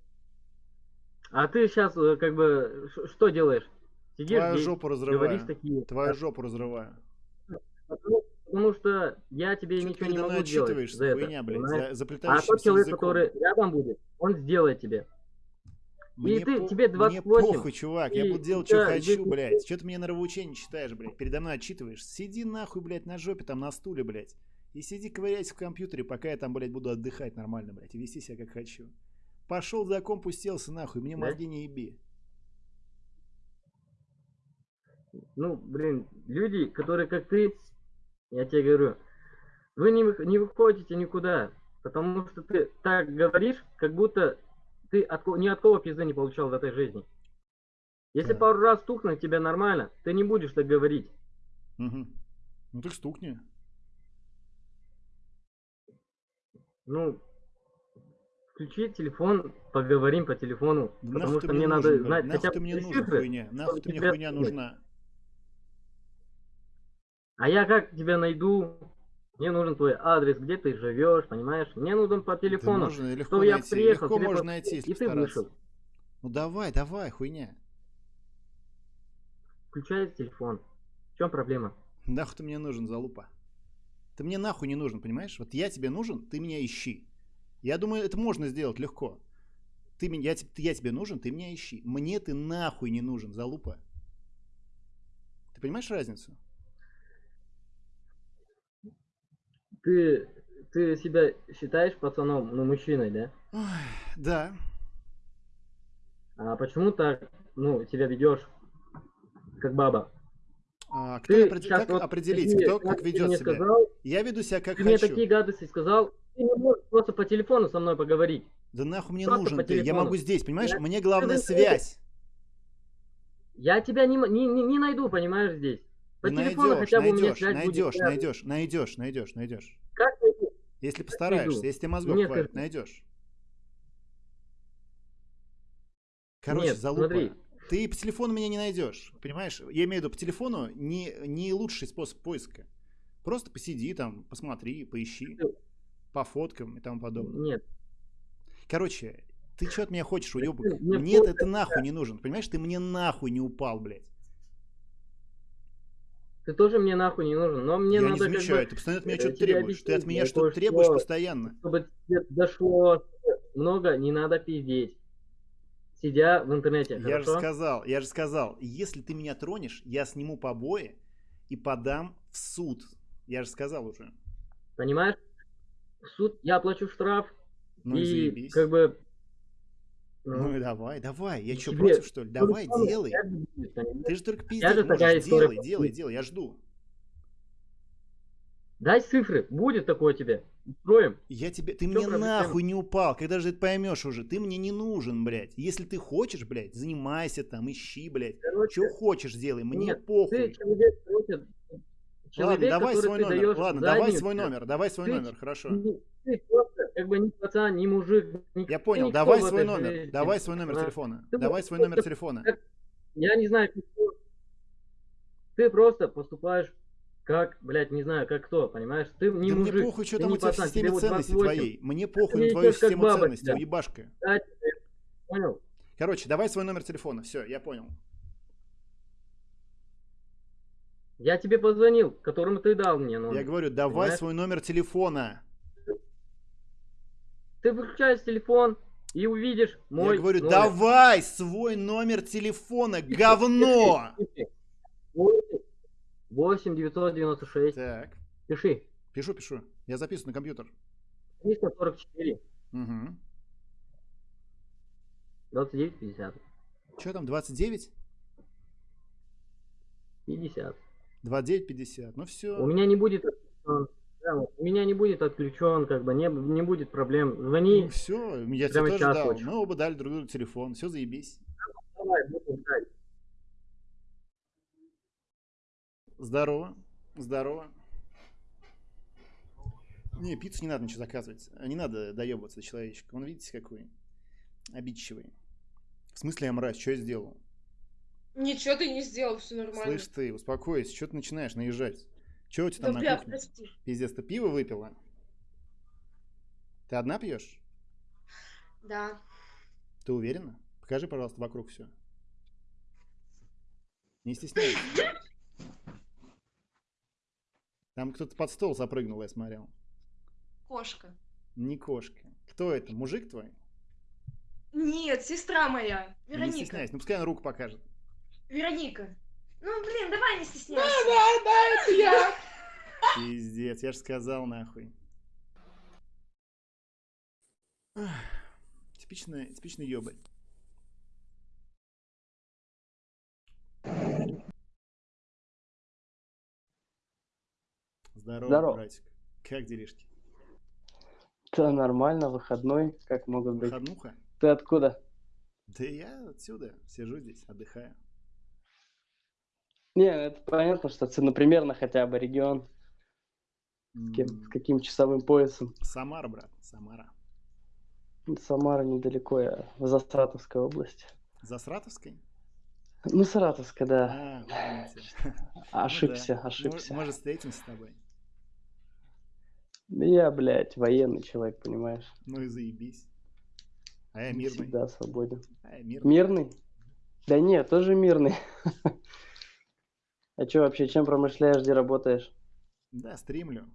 А ты сейчас как бы что делаешь? Сидишь Твою здесь, жопу говоришь разрываю. такие. Твою жопу разрываю. Потому, потому что я тебе Чё ты ничего не могу сделать за это. хуйня, блядь, за а тот человек, языком. который рядом будет, он сделает тебе. Мне, и ты, по- тебе мне 28. похуй, чувак, я и буду делать, у что хочу, здесь- блядь. Что ты мне нравоучение читаешь, блядь? Передо мной отчитываешь. Сиди нахуй, блядь, на жопе там на стуле, блядь. И сиди ковыряйся в компьютере, пока я там, блядь, буду отдыхать нормально, блядь, и вести себя как хочу. Пошел за комп, уселся нахуй, мне Да? мозги не еби. Ну, блин, люди, которые как ты, я тебе говорю, вы не, не выходите никуда, потому что ты так говоришь, как будто ты от, ни от кого пизды не получал в этой жизни. Если Так. пару раз стукнуть тебе нормально, ты не будешь так говорить. Угу. Ну так стукни. Ну, включи телефон, поговорим по телефону, Да потому что мне мне надо нужен, знать блядь? хотя Нахуй ты бы мне нужен, цифры, хуйня? Ты мне тебя хуйня нужна? А я как тебя найду? Мне нужен твой адрес, где ты живешь, понимаешь? Мне нужен по телефону, легко чтобы я приехал, легко можно по- найти, если и ты вышел. Ну давай, давай, хуйня. Включай телефон. В чем проблема? Нахуй ты мне нужен, залупа? Ты мне нахуй не нужен, понимаешь? Вот я тебе нужен, ты меня ищи. Я думаю, это можно сделать легко. Ты, меня- я, я тебе нужен, ты меня ищи. Мне ты нахуй не нужен, залупа. Ты понимаешь разницу? Ты, ты себя считаешь пацаном, ну, мужчиной, да? Да. А почему так, ну, себя ведешь как баба? А, кто Ты опред- как вот определить, такие кто как ведет мне себя? сказал, Я веду себя как ты мне хочу. такие гадости сказал, ты не можешь просто по телефону со мной поговорить. Да нахуй мне Просто нужен ты. Я телефону. могу здесь, понимаешь? Я- Мне главное ты- связь. Я тебя не, не, не найду, понимаешь, здесь. По телефону найдешь, хотя бы у меня найдешь, будет. найдешь, связана. найдешь, найдешь, найдешь, найдешь. Как найду? Если найду? постараешься, если тебе мозгов Мне хватит, скажи. найдешь. Короче, Нет, залупа. смотри. Ты по телефону меня не найдешь, понимаешь? Я имею в виду, по телефону не, не лучший способ поиска. Просто посиди там, посмотри, поищи, по фоткам и тому подобное. Нет. Короче, ты что от меня хочешь, уебок? просто- это нахуй не нужен, понимаешь? Ты мне нахуй не упал, блядь. Ты тоже мне нахуй не нужен, но мне Я не надо как замечаю, бы, ты постоянно от меня э, что-то требуешь. Ты от объяснить, меня я что-то требуешь постоянно. Чтобы тебе дошло много, не надо пиздеть. Сидя в интернете, Я же хорошо? сказал, я же сказал, если ты меня тронешь, я сниму побои и подам в суд. Я же сказал уже. Понимаешь? В суд я оплачу штраф. Ну и и как бы... Ну давай, давай. Я что, тебе против, что ли? Давай, делай. Ты же только такая можешь. Делай, делай, делай. Я жду. Дай цифры, будет такое тебе. Устроим. Я тебе, ты мне проблема? нахуй не упал, когда же ты поймешь уже, ты мне не нужен, блядь. Если ты хочешь, блядь, занимайся там, ищи, блядь. Что хочешь делай, мне Нет, похуй. ты человек, короче, Ладно, человек, давай свой номер. даешь Ладно, давай свой номер. Давай свой Ты номер, хорошо. Ты просто как бы не пацан, не мужик. ни- Я понял, давай в свой номер. жизни, Давай свой номер телефона. Ты Давай свой номер телефона. как- Я не знаю, ты просто поступаешь как, блядь, не знаю, как кто, понимаешь? Ты не Да мужик. мне похуй, что там у тебя в пацан, системе тебе вот ценностей 28. твоей. Мне похуй на твою систему баба ценностей, уебашка. Да, Понял? Короче, давай свой номер телефона. Все, я понял. Я тебе позвонил, которому ты дал мне номер. Я говорю, давай Понимаешь? свой номер телефона. Ты выключаешь телефон и увидишь мой я говорю, номер. давай свой номер телефона, говно! 8 996. Так. Пиши. Пишу, пишу. Я записываю на компьютер. 344. Угу. 29 50. Что там, 29? 50. 29, 50. Ну все. У меня не будет. Да, у меня не будет отключен, как бы не, не будет проблем. Звони. все, я тебе тоже дал. Мы оба дали друг другу телефон. Все, заебись. Давай, будем ждать. Здорово. Здорово. Не, пиццу не надо ничего заказывать. Не надо доебываться до человечка. Он, видите, какой обидчивый. В смысле я мразь? Что я сделал? Ничего ты не сделал, все нормально. Слышь ты, успокойся. Что ты начинаешь наезжать? Что у тебя там Да, на бля, кухне? прости. Пиздец, ты пиво выпила? Ты одна пьешь? Да. Ты уверена? Покажи, пожалуйста, вокруг все. Не стесняйся. Там кто-то под стол запрыгнул, я смотрел. Кошка. Не кошка. Кто это? Мужик твой? Нет, сестра моя. Не Вероника. стесняйся. Ну пускай она руку покажет. Вероника. Ну, блин, давай не стесняйся. да, да, это я. Пиздец, я же сказал нахуй. Ах, Типичный, типичный ёбарь. Здорово, Здорово. братик. Как делишки? Да нормально, выходной, как могут быть. Выходнуха? Ты откуда? Да я отсюда сижу здесь, отдыхаю. Не, это понятно, что ты, например, на хотя бы регион. С, кем- с каким часовым поясом? Самара, брат, Самара. Самара недалеко, я в Застратовской области. За Сратовской? Ну, Саратовская, да. А. Ошибся, Ну да. ошибся. Мо- Может, встретимся с тобой? Я, блядь, военный человек, понимаешь? Ну и заебись. А я мирный. Всегда свободен. А я мирный. Мирный? Да нет, тоже мирный. А что вообще, чем промышляешь, где работаешь? Да, стримлю.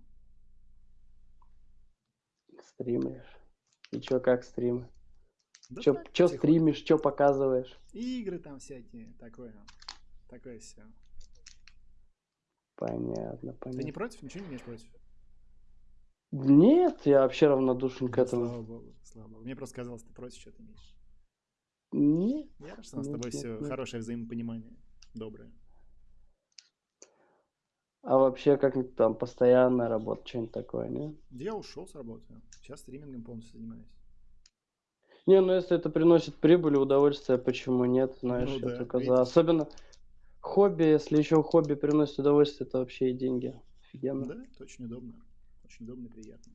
Стримишь. И чё, как стримы? Да чё, чё стримишь, чё показываешь? Игры там всякие, такое. Такое все. Понятно, Ты понятно. не против? Ничего не имеешь против? Нет, я вообще равнодушен к Ну, этому. Слава богу, слава богу. Мне просто казалось, ты против что-то имеешь. Нет. Я рад, что у нас с тобой нет, все нет. хорошее взаимопонимание. Доброе. А вообще, как там, постоянная работа, что-нибудь такое, не? Я ушел с работы. Сейчас стримингом полностью занимаюсь. Не, ну если это приносит прибыль и удовольствие, почему нет? Знаешь, Ну я да, только за. Особенно хобби, если еще хобби приносит удовольствие, это вообще и деньги. Офигенно. Да, это очень удобно. Очень удобно и приятно.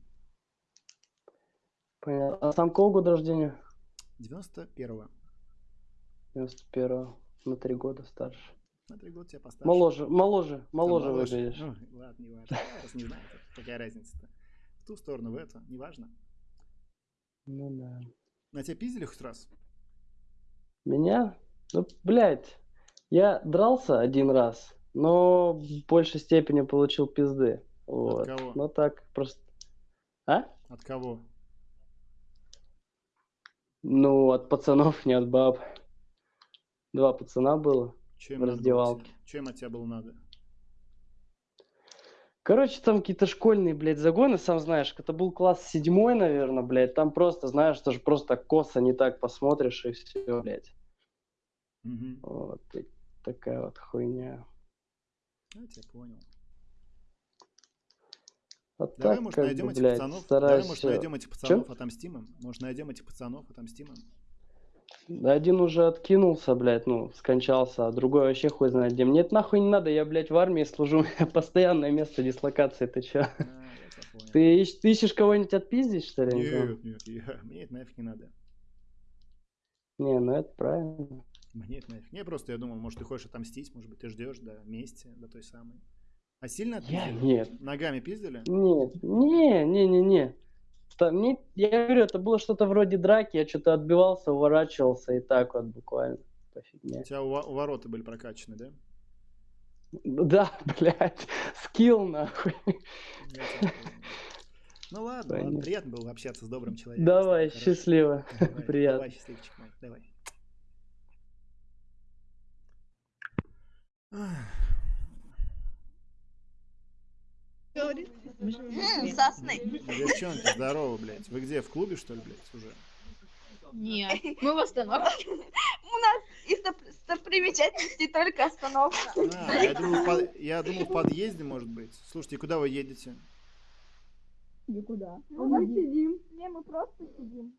Понятно. А сам какого года рождения? 91-го. 91-го. На три года старше. На три года тебя постарше. Моложе, моложе, Там моложе выглядишь. Ну, ладно, не важно. Я просто не знаю, какая разница-то. В ту сторону, в эту, не важно. Ну да. На тебя пиздили хоть раз? Меня? Ну, блядь, я дрался один раз, но в большей степени получил пизды. Вот. кого? Ну так, просто... А? От кого? Ну, от пацанов, не от баб. Два пацана было Че в раздевалке. тебе? Че им от тебя было надо? Короче, там какие-то школьные, блядь, загоны, сам знаешь. Это был класс седьмой, наверное, блядь. Там просто, знаешь, тоже просто косо не так посмотришь и все, блядь. Мгм. Вот и такая вот хуйня. Я тебя понял. А Давай, так, может, найдем бы, этих блядь, пацанов. стараюсь... Давай, может, найдем этих Чё? пацанов, отомстим им. Может, найдем этих пацанов, отомстим им. Да Один уже откинулся, блядь, ну, скончался, а другой вообще хуй знает где. Мне это нахуй не надо, я, блядь, в армии служу, у меня постоянное место дислокации, ты чё? Ты, ищ- ты ищешь кого-нибудь отпиздить, что ли? Нет, нет, я- мне это нафиг не надо. Не, ну это правильно. Мне это нафиг. Не, просто я думал, может, ты хочешь отомстить, может быть, ты ждешь до мести, до той самой. А сильно Я отпиздили? нет. Ногами пиздили? Нет, не, не, не, не. Я говорю, это было что-то вроде драки, я что-то отбивался, уворачивался и так вот буквально. По фигне. У тебя ворота были прокачаны, да? Да, блядь, скилл нахуй. Ну ладно, ладно, приятно было общаться с добрым человеком. Давай, Хорошо. счастливо. Давай, Приятно. Давай, счастливчик мой, давай. Ах. Сосны. Девчонки, здорово, блядь. Вы где, в клубе, что ли, блядь, уже? Нет, мы в остановке. У нас из достопримечательностей только остановка. А, я думал, под- я думал, в подъезде, может быть. Слушайте, куда вы едете? Никуда. Мы сидим. Не, мы просто сидим.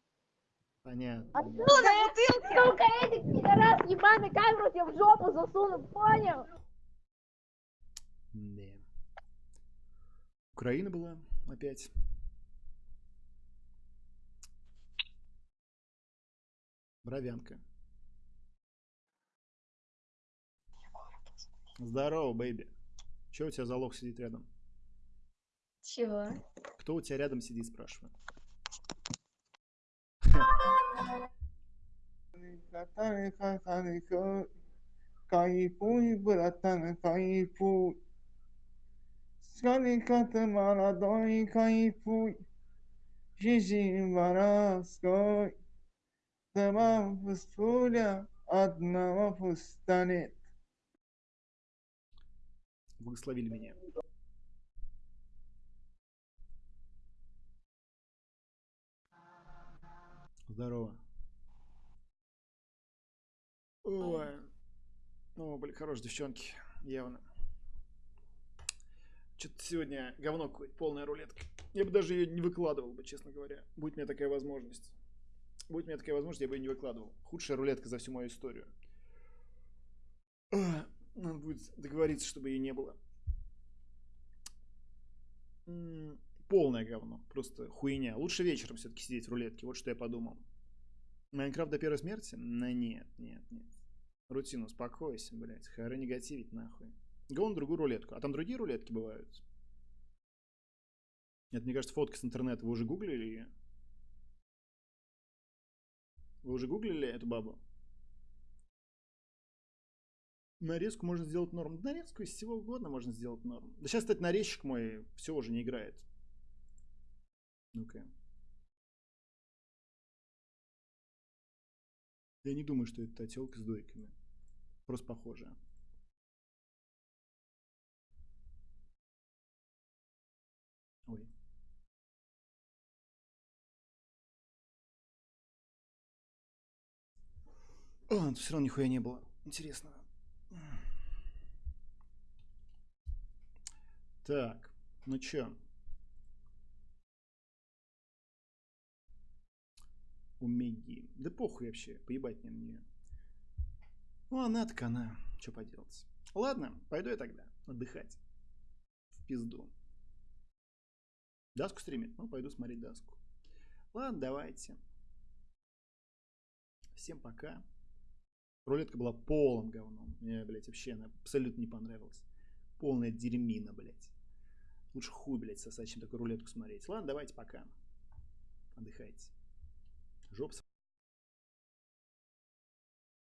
Понятно. Отсюда бутылки. Сука, этих пидорас ебаный камеру тебе в жопу засуну, понял? Да. Украина была опять. Бровянка. Здорово, бэйби. Че у тебя за лох сидит рядом? Чего? Кто у тебя рядом сидит, спрашиваю. Кайфуй, братан, кайфуй. Скаликат молодой, кайфуй. Жизнь воровской. Дома пустуля, одного пустанет. Благословили меня. Здорово. Ой. Ну, были хорошие девчонки, явно. Что-то сегодня говно какое-то, полная рулетка. Я бы даже ее не выкладывал бы, честно говоря. Будь у меня такая возможность. Будь у меня такая возможность, я бы ее не выкладывал. Худшая рулетка за всю мою историю. Надо будет договориться, чтобы ее не было. Полное говно. Просто хуйня. Лучше вечером все-таки сидеть в рулетке. Вот что я подумал. Майнкрафт до первой смерти? Ну нет, нет, нет. Рутин, успокойся, блядь. Хоры негативить нахуй. Го на другую рулетку. А там другие рулетки бывают? Нет, мне кажется, фотка с интернета. Вы уже гуглили ее? Вы уже гуглили эту бабу? Нарезку можно сделать норм. Нарезку из всего угодно можно сделать норм. Да сейчас, кстати, нарезчик мой все уже не играет. Ну-ка. Я не думаю, что это телка с дойками. Просто похожая. О, все равно нихуя не было интересного. Так, ну чё? У Меги. Да похуй вообще, поебать мне на нее. Ну, она так она. Что поделать. Ладно, пойду я тогда отдыхать. В пизду. Даску стримит? Ну, пойду смотреть даску. Ладно, давайте. Всем пока. Рулетка была полным говном. Мне, блядь, вообще она абсолютно не понравилась. Полная дерьмина, блядь. Лучше хуй, блядь, сосать, чем такую рулетку смотреть. Ладно, давайте пока. Отдыхайте. Жопа